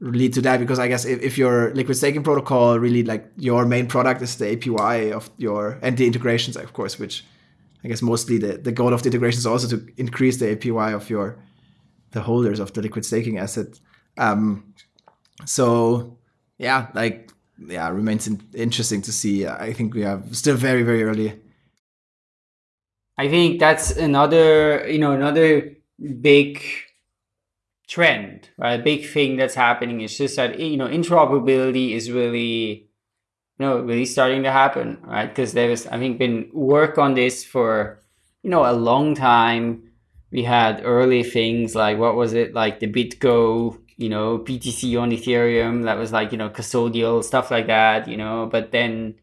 lead to that because I guess if, if your liquid staking protocol really like your main product is the APY of your and the integrations, of course, which I guess mostly the, the goal of the integration is also to increase the APY of your the holders of the liquid staking asset. Um, so yeah, like yeah, remains in, interesting to see. I think we are still very very early. I think that's another you know another big trend, right? A big thing that's happening is just that you know interoperability is really you know really starting to happen, right? Because there was, I think been work on this for you know a long time. We had early things like what was it like the BitGo you know, BTC on Ethereum that was like, you know, custodial stuff like that, you know, but then,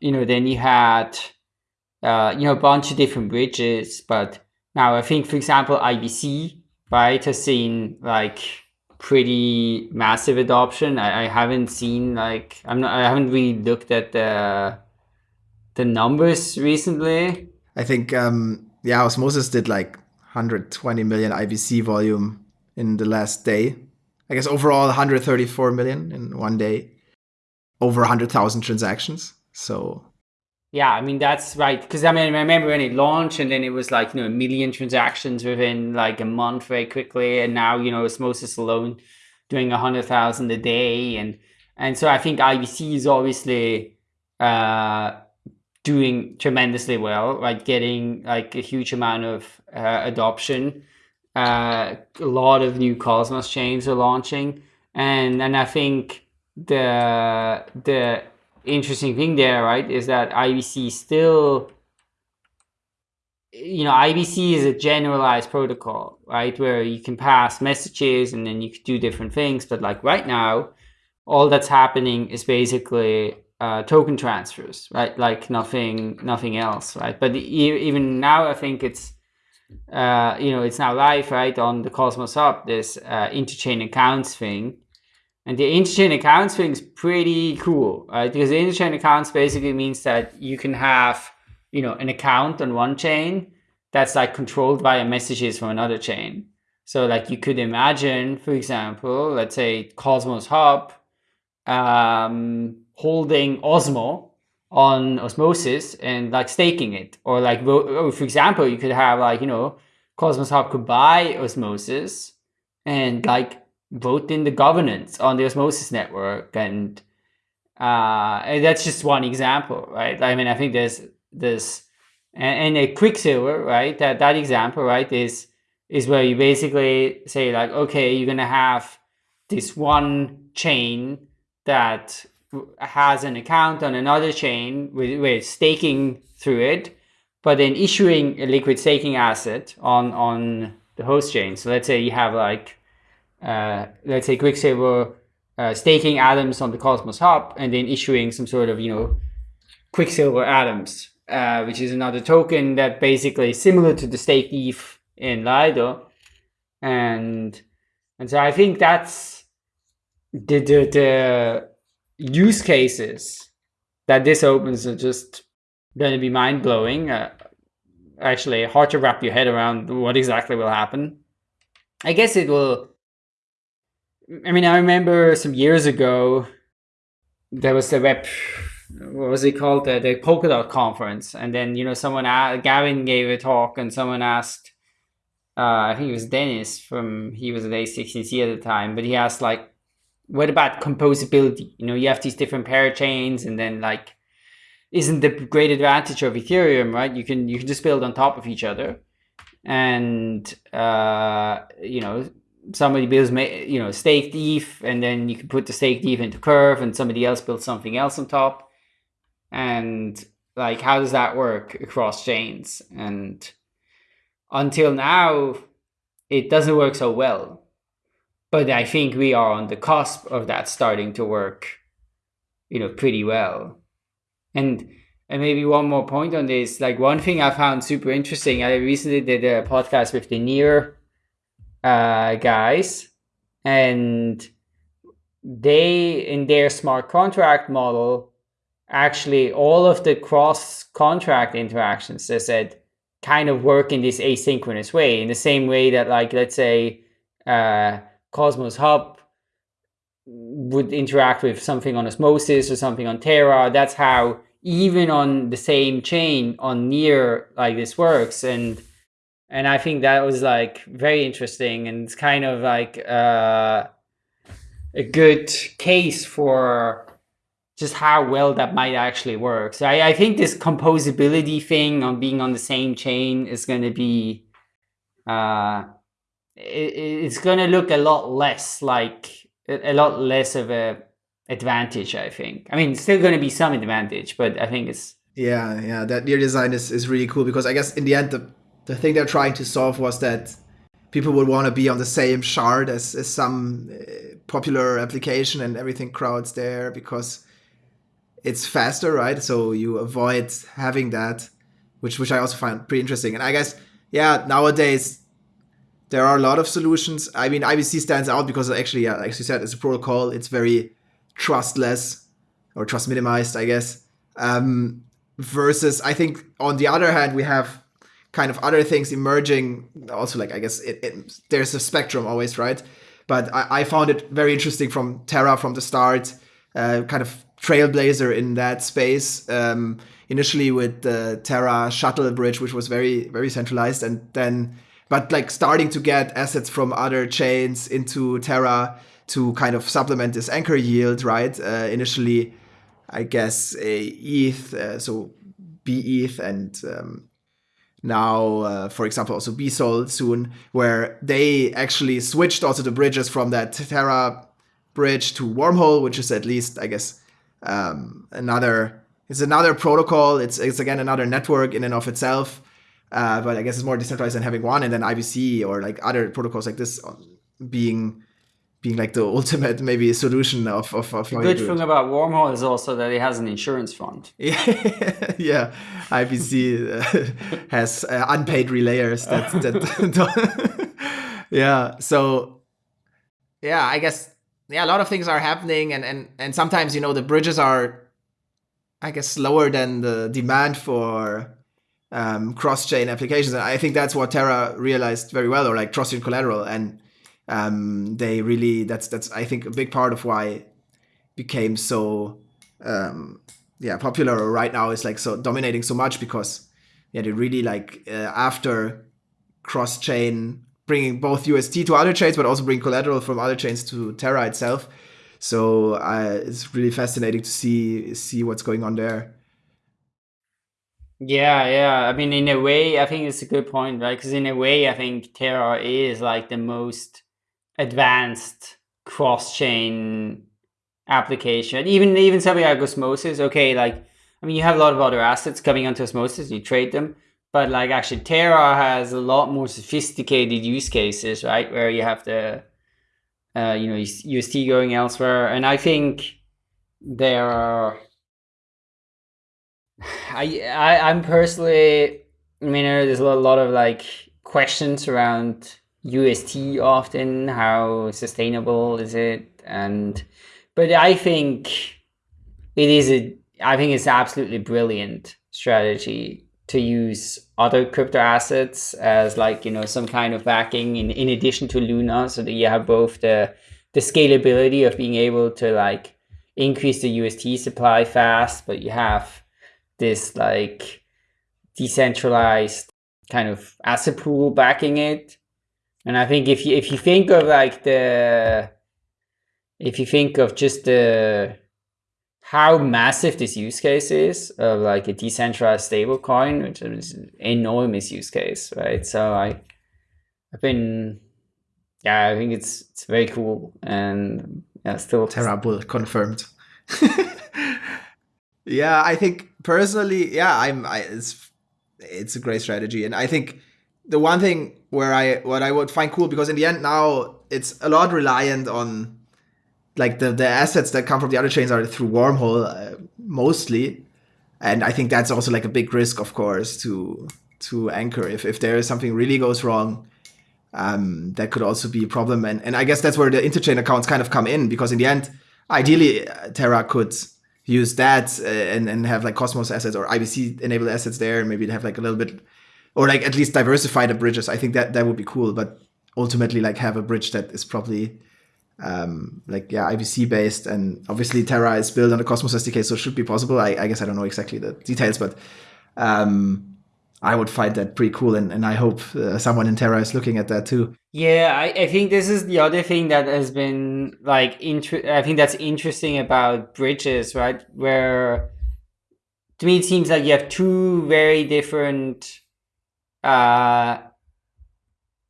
you know, then you had, uh, you know, a bunch of different bridges. But now I think, for example, IBC, right, has seen like pretty massive adoption. I, I haven't seen like, I'm not, I haven't really looked at the, the numbers recently. I think, um, yeah, Osmosis did like 120 million IBC volume in the last day. I guess overall 134 million in one day, over 100,000 transactions. So yeah, I mean that's right because I mean I remember when it launched and then it was like you know a million transactions within like a month very quickly, and now you know Osmosis alone doing a hundred thousand a day, and and so I think IBC is obviously uh, doing tremendously well, like getting like a huge amount of uh, adoption. Uh, a lot of new Cosmos chains are launching, and and I think the the interesting thing there, right, is that IBC still, you know, IBC is a generalized protocol, right, where you can pass messages and then you can do different things. But like right now, all that's happening is basically uh, token transfers, right? Like nothing, nothing else, right? But even now, I think it's uh, you know, it's now live, right, on the Cosmos Hub, this uh, interchain accounts thing. And the interchain accounts thing is pretty cool, right? Because the interchain accounts basically means that you can have, you know, an account on one chain that's like controlled via messages from another chain. So like you could imagine, for example, let's say Cosmos Hub um, holding Osmo, on osmosis and like staking it. Or like oh, for example you could have like you know cosmos hub could buy osmosis and like vote in the governance on the osmosis network and uh and that's just one example right? I mean i think there's this and, and a quicksilver right? That that example right is is where you basically say like okay you're gonna have this one chain that has an account on another chain with, with staking through it, but then issuing a liquid staking asset on, on the host chain. So let's say you have like, uh, let's say Quicksilver uh, staking atoms on the Cosmos Hub and then issuing some sort of, you know, Quicksilver atoms, uh, which is another token that basically is similar to the stake ETH in Lido. And, and so I think that's the, the, the use cases that this opens are just going to be mind blowing. Uh, actually, hard to wrap your head around what exactly will happen. I guess it will. I mean, I remember some years ago there was the web. What was it called? The, the Polkadot conference, and then you know someone, asked, Gavin gave a talk, and someone asked. Uh, I think it was Dennis from he was at A16Z at the time, but he asked like, what about composability? You know, you have these different parachains and then like, isn't the great advantage of Ethereum, right? You can, you can just build on top of each other and, uh, you know, somebody builds, you know, staked ETH and then you can put the staked ETH into Curve and somebody else builds something else on top. And like, how does that work across chains? And until now, it doesn't work so well but I think we are on the cusp of that starting to work, you know, pretty well. And and maybe one more point on this, like one thing I found super interesting. I recently did a podcast with the Near uh, guys, and they in their smart contract model actually all of the cross contract interactions they said kind of work in this asynchronous way in the same way that like let's say uh, cosmos hub would interact with something on osmosis or something on terra that's how even on the same chain on near like this works and and i think that was like very interesting and it's kind of like uh a good case for just how well that might actually work. So I, I think this composability thing on being on the same chain is going to be, uh, it, it's going to look a lot less like a, lot less of a advantage. I think. I mean, still going to be some advantage, but I think it's yeah, yeah. That near design is is really cool because I guess in the end the the thing they're trying to solve was that people would want to be on the same shard as, as some uh, popular application and everything crowds there because it's faster, right? So you avoid having that, which which I also find pretty interesting. And I guess yeah, nowadays there are a lot of solutions. I mean, IBC stands out because actually, yeah, like you said, it's a protocol. It's very trustless or trust minimized, I guess. Um, versus, I think on the other hand, we have kind of other things emerging. Also, like I guess it, it, there's a spectrum always, right? But I, I, found it very interesting from Terra from the start, uh, kind of trailblazer in that space. Um, initially with the Terra shuttle bridge, which was very very centralized, and then but like starting to get assets from other chains into Terra to kind of supplement this anchor yield, right? Uh, initially, I guess a ETH, uh, so BETH and um, now, uh, for example, also Bsol soon, where they actually switched also the bridges from that Terra bridge to Wormhole, which is at least, I guess, um, another it's another protocol. It's it's again another network in and of itself, uh, but I guess it's more decentralized than having one, and then IBC or like other protocols like this being being like the (laughs) ultimate maybe solution of of, of the good thing about wormhole is also that it has an insurance fund. (laughs) Yeah. Yeah ibc uh, (laughs) has uh, unpaid relayers that, that yeah. So yeah i guess yeah a lot of things are happening. And and and sometimes you know the bridges are i guess slower than the demand for um, cross-chain applications and i think that's what terra realized very well or like trusted collateral and um, they really that's that's I think a big part of why became so um, yeah popular right now is like so dominating so much because yeah they really like uh, after cross chain bringing both UST to other chains but also bring collateral from other chains to Terra itself. So uh, it's really fascinating to see see what's going on there. Yeah, yeah. I mean, in a way, I think it's a good point, right? Because in a way, I think Terra is like the most advanced cross-chain application. Even even something like Osmosis, okay, like I mean you have a lot of other assets coming onto Osmosis, you trade them, but like actually Terra has a lot more sophisticated use cases, right? Where you have the uh, you know UST going elsewhere, and I think there are. I, I I'm personally, I mean, uh, there's a lot, a lot of like questions around UST often? How sustainable is it? And but I think it is a I think it's absolutely brilliant strategy to use other crypto assets as like you know some kind of backing in, in addition to Luna so that you have both the the scalability of being able to like increase the UST supply fast, but you have this like decentralized kind of asset pool backing it and I think if you if you think of like the if you think of just the how massive this use case is of like a decentralized stablecoin, which is an enormous use case, right? So I I've been yeah, I think it's it's very cool and yeah, still Terra confirmed. (laughs) (laughs) yeah, I think personally, yeah, I'm I, it's it's a great strategy, and I think the one thing where I what I would find cool because in the end now it's a lot reliant on like the the assets that come from the other chains are through wormhole uh, mostly, and I think that's also like a big risk, of course, to to anchor if if there is something really goes wrong. um, that could also be a problem. And and I guess that's where the interchain accounts kind of come in because in the end, ideally, uh, Terra could use that uh, and and have like Cosmos assets or IBC enabled assets there, and maybe have like a little bit, or like at least diversify the bridges. I think that that would be cool, but ultimately like have a bridge that is probably um, like yeah IBC based, and obviously Terra is built on the Cosmos SDK, so it should be possible. I, I guess I don't know exactly the details, but um, I would find that pretty cool, and, and I hope uh, someone in Terra is looking at that too. Yeah, I, I think this is the other thing that has been like inter- I think that's interesting about bridges, right? Where to me it seems like you have two very different uh,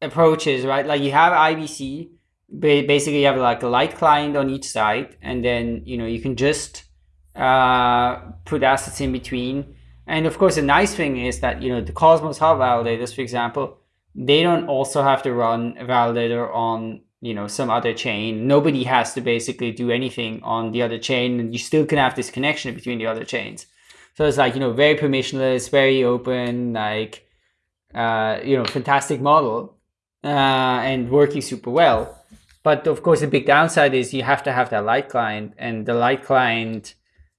approaches, right? Like you have IBC, basically you have like a light client on each side, and then you know you can just uh, put assets in between and of course, the nice thing is that, you know, the Cosmos Hub validators, for example, they don't also have to run a validator on, you know, some other chain. Nobody has to basically do anything on the other chain and you still can have this connection between the other chains. So it's like, you know, very permissionless, very open, like, uh, you know, fantastic model uh, and working super well. But of course, the big downside is you have to have that light client and the light client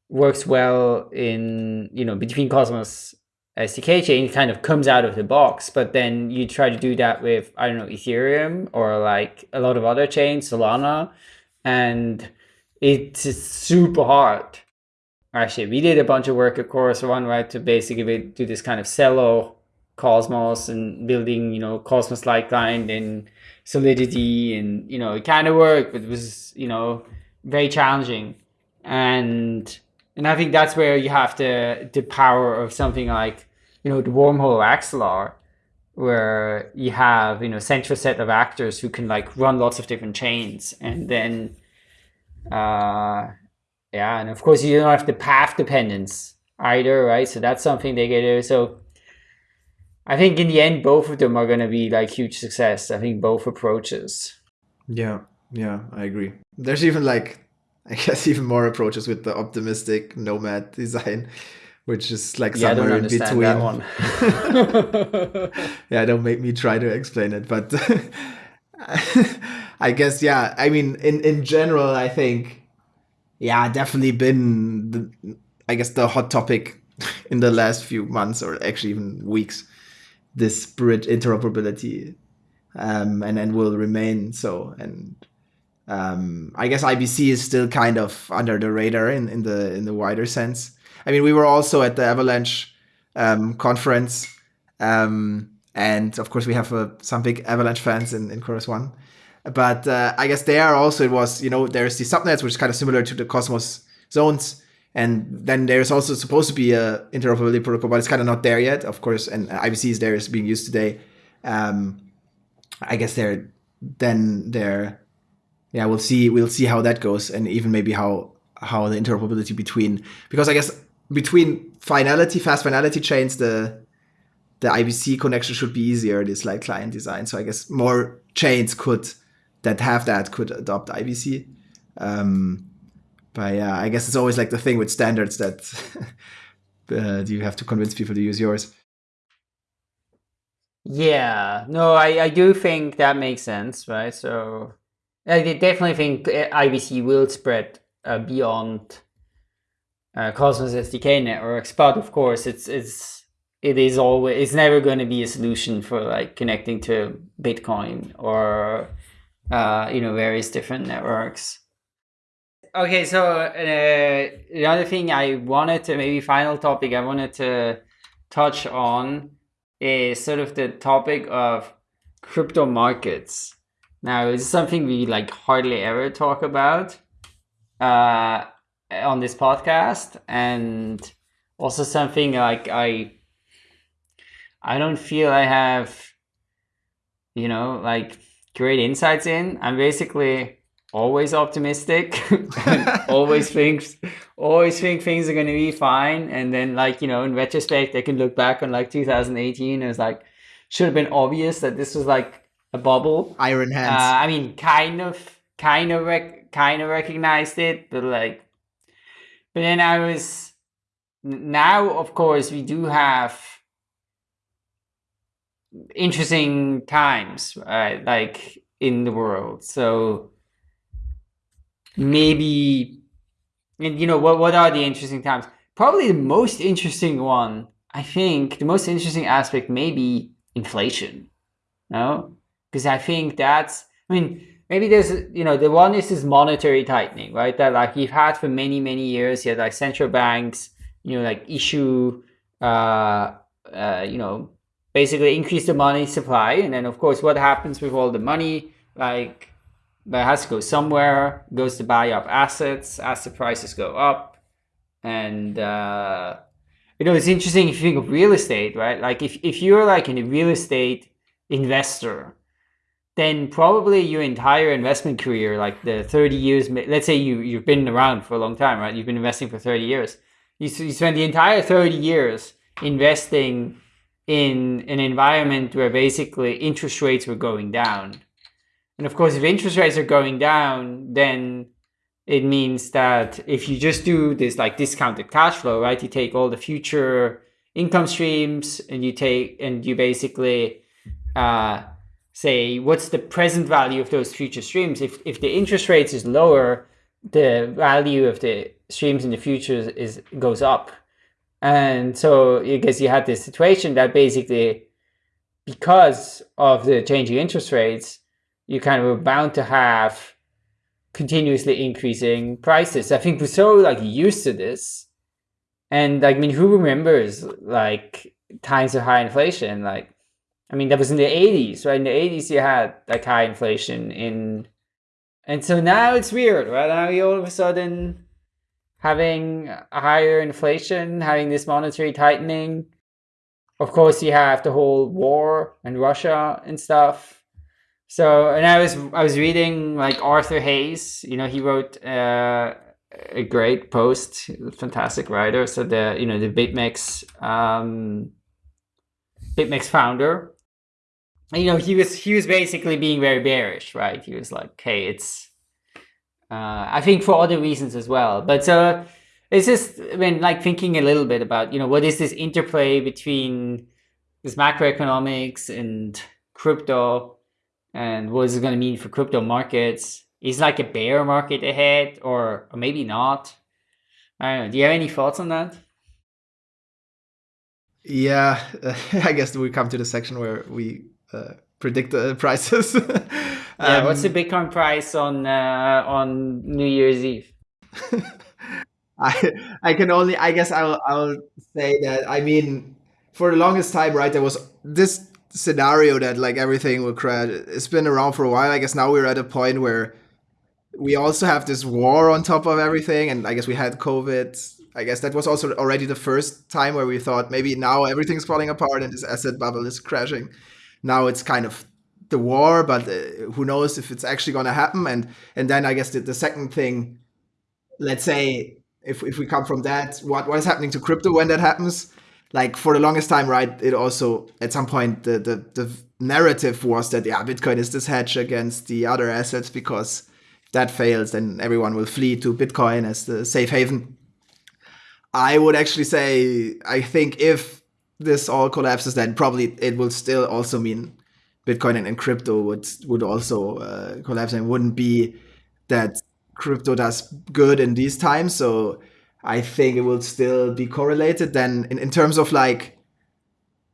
works well in you know between Cosmos SDK chain kind of comes out of the box, but then you try to do that with I don't know Ethereum or like a lot of other chains, Solana, and it's super hard. Actually, we did a bunch of work of Chorus One, right, to basically do this kind of Celo Cosmos and building, you know, Cosmos light client and Solidity, and you know, it kind of worked, but it was, you know, very challenging. And and I think that's where you have the the power of something like, you know, the wormhole Axelar, where you have, you know, central set of actors who can like run lots of different chains and then uh yeah, and of course you don't have the path dependence either, right? So that's something they get so I think in the end both of them are gonna be like huge success. I think both approaches. Yeah, yeah, I agree. There's even like (laughs) I guess even more approaches with the optimistic nomad (laughs) design, which is like yeah, somewhere in between. That one. (laughs) yeah, don't make me try to explain it, but I guess yeah. I mean, in in general, I think yeah, definitely been the, I guess the hot topic in the last few months or actually even weeks. This bridge interoperability, um, and and will remain so and um, I guess IBC is still kind of under the radar in, in the in the wider sense. I mean, we were also at the Avalanche um, conference, um, and of course, we have uh, some big Avalanche fans in, in Chorus One. But uh, I guess there also it was, you know, there's the subnets, which is kind of similar to the Cosmos zones. And then there's also supposed to be a interoperability protocol, but it's kind of not there yet, of course. And IBC is there, is being used today. Um, I guess they're then they're yeah, we'll see. We'll see how that goes, and even maybe how how the interoperability between because I guess between finality, fast finality chains, the the IBC connection should be easier. This like client design, so I guess more chains could that have that could adopt IBC. Um, but yeah, I guess it's always like the thing with standards that (laughs) uh, you have to convince people to use yours. Yeah, no, I, I do think that makes sense, right? So I definitely think uh, IBC will spread uh, beyond uh, Cosmos SDK networks, but of course, it's it's it is always it's never going to be a solution for like connecting to Bitcoin or uh, you know various different networks. Okay, so uh, the other thing I wanted to maybe final topic I wanted to touch on is sort of the topic of crypto markets. Now, it's something we like hardly ever talk about uh, on this podcast, and also something like I I don't feel I have you know like great insights in. I'm basically always optimistic. (laughs) Always (laughs) think always think things are going to be fine. And then like you know in retrospect i can look back on like 2018 and it's like should have been obvious that this was like a bubble. Iron hands. Uh, I mean, kind of, kind of, rec- kind of recognized it, but like, but then I was now, of course, we do have interesting times, right? Like in the world. So maybe, and you know, what, what are the interesting times? Probably the most interesting one, I think, the most interesting aspect may be inflation. No? Because I think that's, I mean, maybe there's, you know, the one is this monetary tightening, right? That like you've had for many, many years, you had like central banks, you know, like issue, uh, uh, you know, basically increase the money supply. And then of course, what happens with all the money? Like it has to go somewhere, goes to buy up assets, asset prices go up. And, uh, you know, it's interesting if you think of real estate, right? Like if, if you're like in a real estate investor, then probably your entire investment career, like the 30 years, let's say you, you've been around for a long time, right? You've been investing for 30 years. You, you spend the entire 30 years investing in an environment where basically interest rates were going down and of course, if interest rates are going down, then it means that if you just do this like discounted cash flow, right? You take all the future income streams and you take and you basically uh, say what's the present value of those future streams. If if the interest rates is lower, the value of the streams in the future is, goes up. And so I guess you had this situation that basically because of the changing interest rates, you kind of are bound to have continuously increasing prices. I think we're so like used to this. And like, I mean, who remembers like times of high inflation? Like, I mean, that was in the 80s, right? In the 80s, you had like high inflation in, and so now it's weird, right? Now you all of a sudden having a higher inflation, having this monetary tightening. Of course, you have the whole war and Russia and stuff. So, and I was I was reading like Arthur Hayes. You know, he wrote uh, a great post, fantastic writer. So the you know the BitMEX um, BitMEX founder. You know, he was he was basically being very bearish, right? He was like, "Hey, it's." Uh, I think for other reasons as well, but so it's just I mean, like thinking a little bit about you know what is this interplay between this macroeconomics and crypto and what is it going to mean for crypto markets? Is like a bear market ahead or, or maybe not? I don't know. Do you have any thoughts on that? Yeah, (laughs) I guess we come to the section where we uh, predict the (laughs) prices. um, yeah, what's the Bitcoin price on uh, on New Year's Eve? (laughs) I I can only I guess I'll I'll say that I mean for the longest time, right? There was this scenario that like everything will crash. It's been around for a while. I guess now we're at a point where we also have this war on top of everything, and I guess we had COVID. I guess that was also already the first time where we thought maybe now everything's falling apart and this asset bubble is crashing. Now it's kind of the war, but uh, who knows if it's actually going to happen? And and then I guess the, the second thing, let's say if if we come from that, what what is happening to crypto when that happens? like for the longest time, right? It also at some point the the, the narrative was that yeah, Bitcoin is this hedge against the other assets because that fails, then everyone will flee to Bitcoin as the safe haven. I would actually say I think if this all collapses, then probably it will still also mean Bitcoin and, crypto would would also uh, collapse and wouldn't be that crypto does good in these times. So I think it will still be correlated. Then in, in terms of like,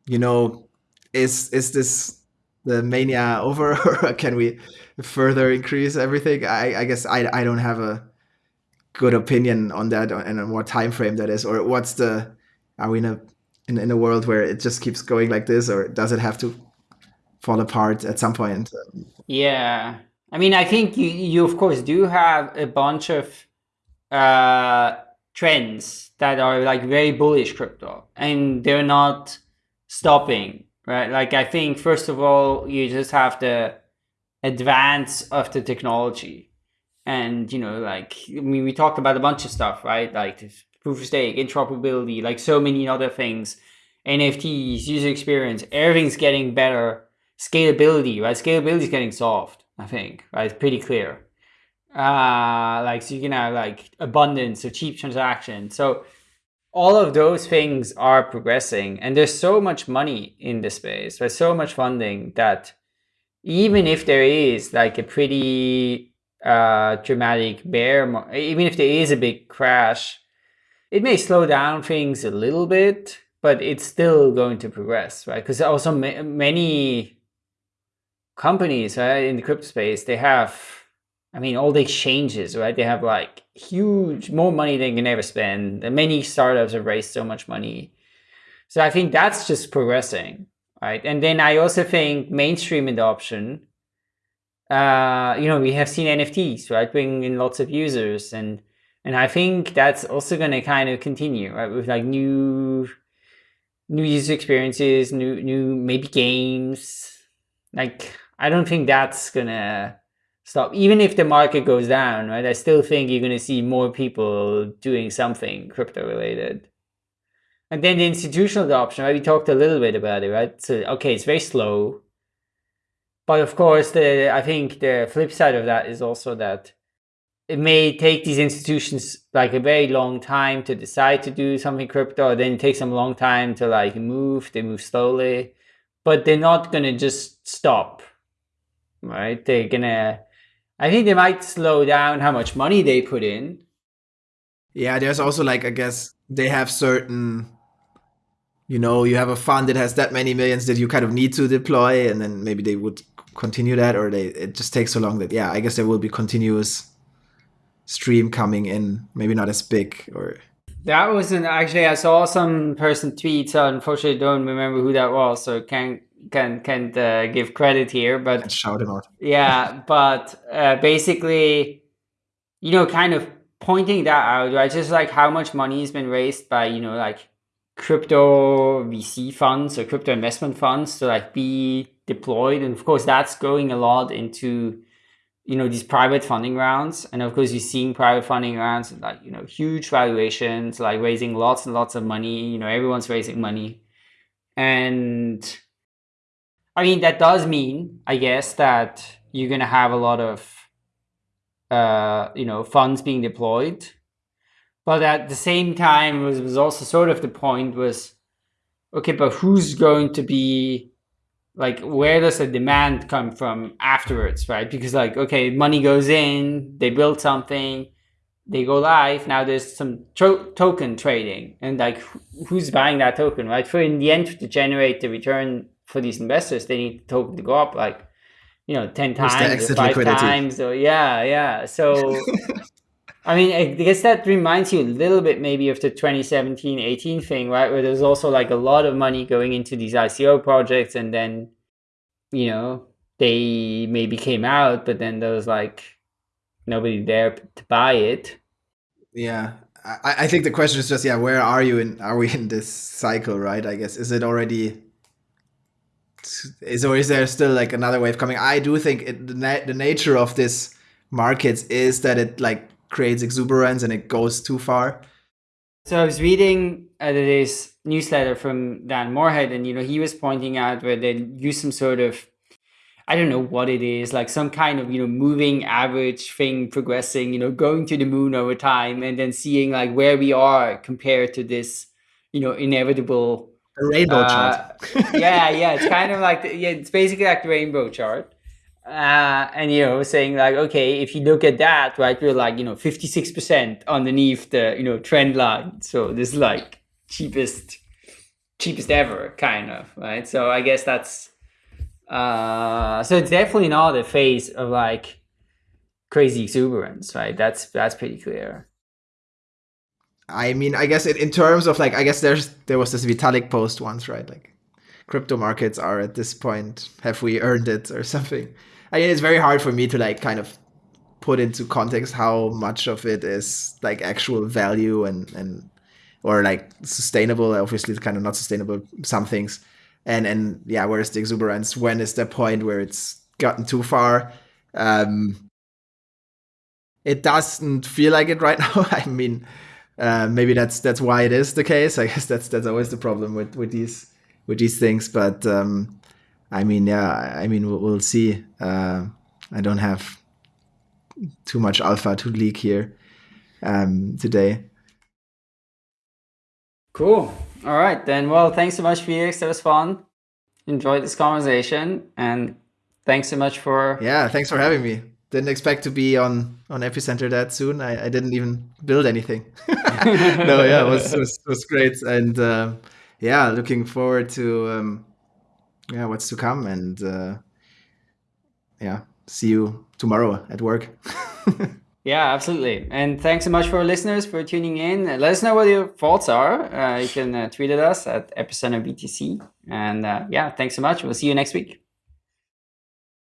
you know, is is this the mania over or (laughs) can we further increase everything? I, I guess I, I don't have a good opinion on that and on what time frame that is or what's the are we in a in, in a world where it just keeps going like this or does it have to fall apart at some point? Yeah. I mean, I think you, you of course do have a bunch of uh, trends that are like very bullish crypto and they're not stopping, right? Like I think first of all, you just have the advance of the technology. And you know, like I mean we talked about a bunch of stuff, right? Like proof of stake, interoperability, like so many other things, NFTs, user experience, everything's getting better. Scalability, right? Scalability is getting solved, I think, right? It's pretty clear uh like so you can have like abundance of cheap transactions. so all of those things are progressing and there's so much money in the space there's so much funding that even if there is like a pretty uh, dramatic bear even if there is a big crash it may slow down things a little bit but it's still going to progress right because also ma many companies right, in the crypto space they have I mean, all the exchanges, right? They have like huge, more money than you can ever spend. Many startups have raised so much money. So I think that's just progressing, right? And then I also think mainstream adoption, uh, you know, we have seen NFTs, right? Bringing in lots of users. And, and I think that's also going to kind of continue, right? With like new, new user experiences, new, new, maybe games. Like, I don't think that's going to, stop. Even if the market goes down, right? I still think you're going to see more people doing something crypto related. And then the institutional adoption, right? We talked a little bit about it, right? So, okay, it's very slow. But of course, the I think the flip side of that is also that it may take these institutions like a very long time to decide to do something crypto. Then it takes them a long time to like move. They move slowly, but they're not going to just stop, right? They're to I think they might slow down how much money they put in. Yeah, there's also like I guess they have certain you know, you have a fund that has that many millions that you kind of need to deploy and then maybe they would continue that or they it just takes so long that yeah, I guess there will be continuous stream coming in, maybe not as big or that wasn't actually I saw some person tweet, so unfortunately don't remember who that was, so can't can can uh, give credit here, but and shout him out. yeah, but uh, basically, you know, kind of pointing that out, right? Just like how much money has been raised by you know like crypto VC funds or crypto investment funds to like be deployed, and of course that's going a lot into you know these private funding rounds and of course you're seeing private funding rounds like you know huge valuations like raising lots and lots of money you know everyone's raising money and I mean, that does mean, I guess, that you're going to have a lot of, uh, you know, funds being deployed. But at the same time, was, was also sort of the point was, okay, but who's going to be, like, where does the demand come from afterwards, right? Because, like, okay, money goes in, they build something, they go live, now there's some token trading. And, like, who's buying that token, right? For in the end, to generate the return for these investors, they need the token to go up like, you know, 10 times or five liquidity. times. So yeah, yeah. So, (laughs) I mean, I guess that reminds you a little bit maybe of the 2017, 18 thing, right? Where there's also like a lot of money going into these ICO projects and then, you know, they maybe came out, but then there was like nobody there to buy it. Yeah. I, I think the question is just, yeah, where are you in, are we (laughs) in this cycle, right? I guess, is it already is or is there still like another wave coming? I do think it, the, na the nature of this markets is that it like creates exuberance and it goes too far. So I was reading uh, this newsletter from Dan Morehead, and you know he was pointing out where they use some sort of I don't know what it is, like some kind of, you know, moving average thing progressing, you know, going to the moon over time and then seeing like where we are compared to this, you know, inevitable rainbow uh, chart. (laughs) yeah, yeah, it's (laughs) kind of like the, yeah, it's basically like the rainbow chart. Uh, and you know, saying like, okay, if you look at that, right, we're like, you know, 56% underneath the, you know, trend line. So this is like cheapest, cheapest ever kind of, right? So I guess that's, uh, so it's definitely not a phase of like crazy exuberance, right? That's, that's pretty clear. I mean, I guess in, in terms of like, I guess there's there was this Vitalik post once, right? Like, crypto markets are at this point, have we earned it or something? I mean, it's very hard for me to like kind of put into context how much of it is like actual value and and or like sustainable. Obviously, it's kind of not sustainable. Some things, and and yeah, where's the exuberance? When is the point where it's gotten too far? Um, it doesn't feel like it right (laughs) now. I mean, uh, maybe that's that's why it is the case. I guess that's that's always the problem with with these with these things. But um, I mean, yeah, I mean, we'll, we'll see. Uh, I don't have too much alpha to leak here um, today. Cool. All right, then. Well, thanks so much, Felix. That was fun. Enjoyed this conversation, and thanks so much for. Yeah, thanks for having me. Didn't expect to be on on Epicenter that soon. I, I didn't even build anything. (laughs) no, yeah, it was was, was great, and uh, yeah, looking forward to um, yeah what's to come, and uh, yeah, see you tomorrow at work. (laughs) Yeah, absolutely. And thanks so much for our listeners for tuning in. Let us know what your thoughts are. Uh, you can uh, tweet at us at Epicenter BTC. And uh, yeah, thanks so much. We'll see you next week.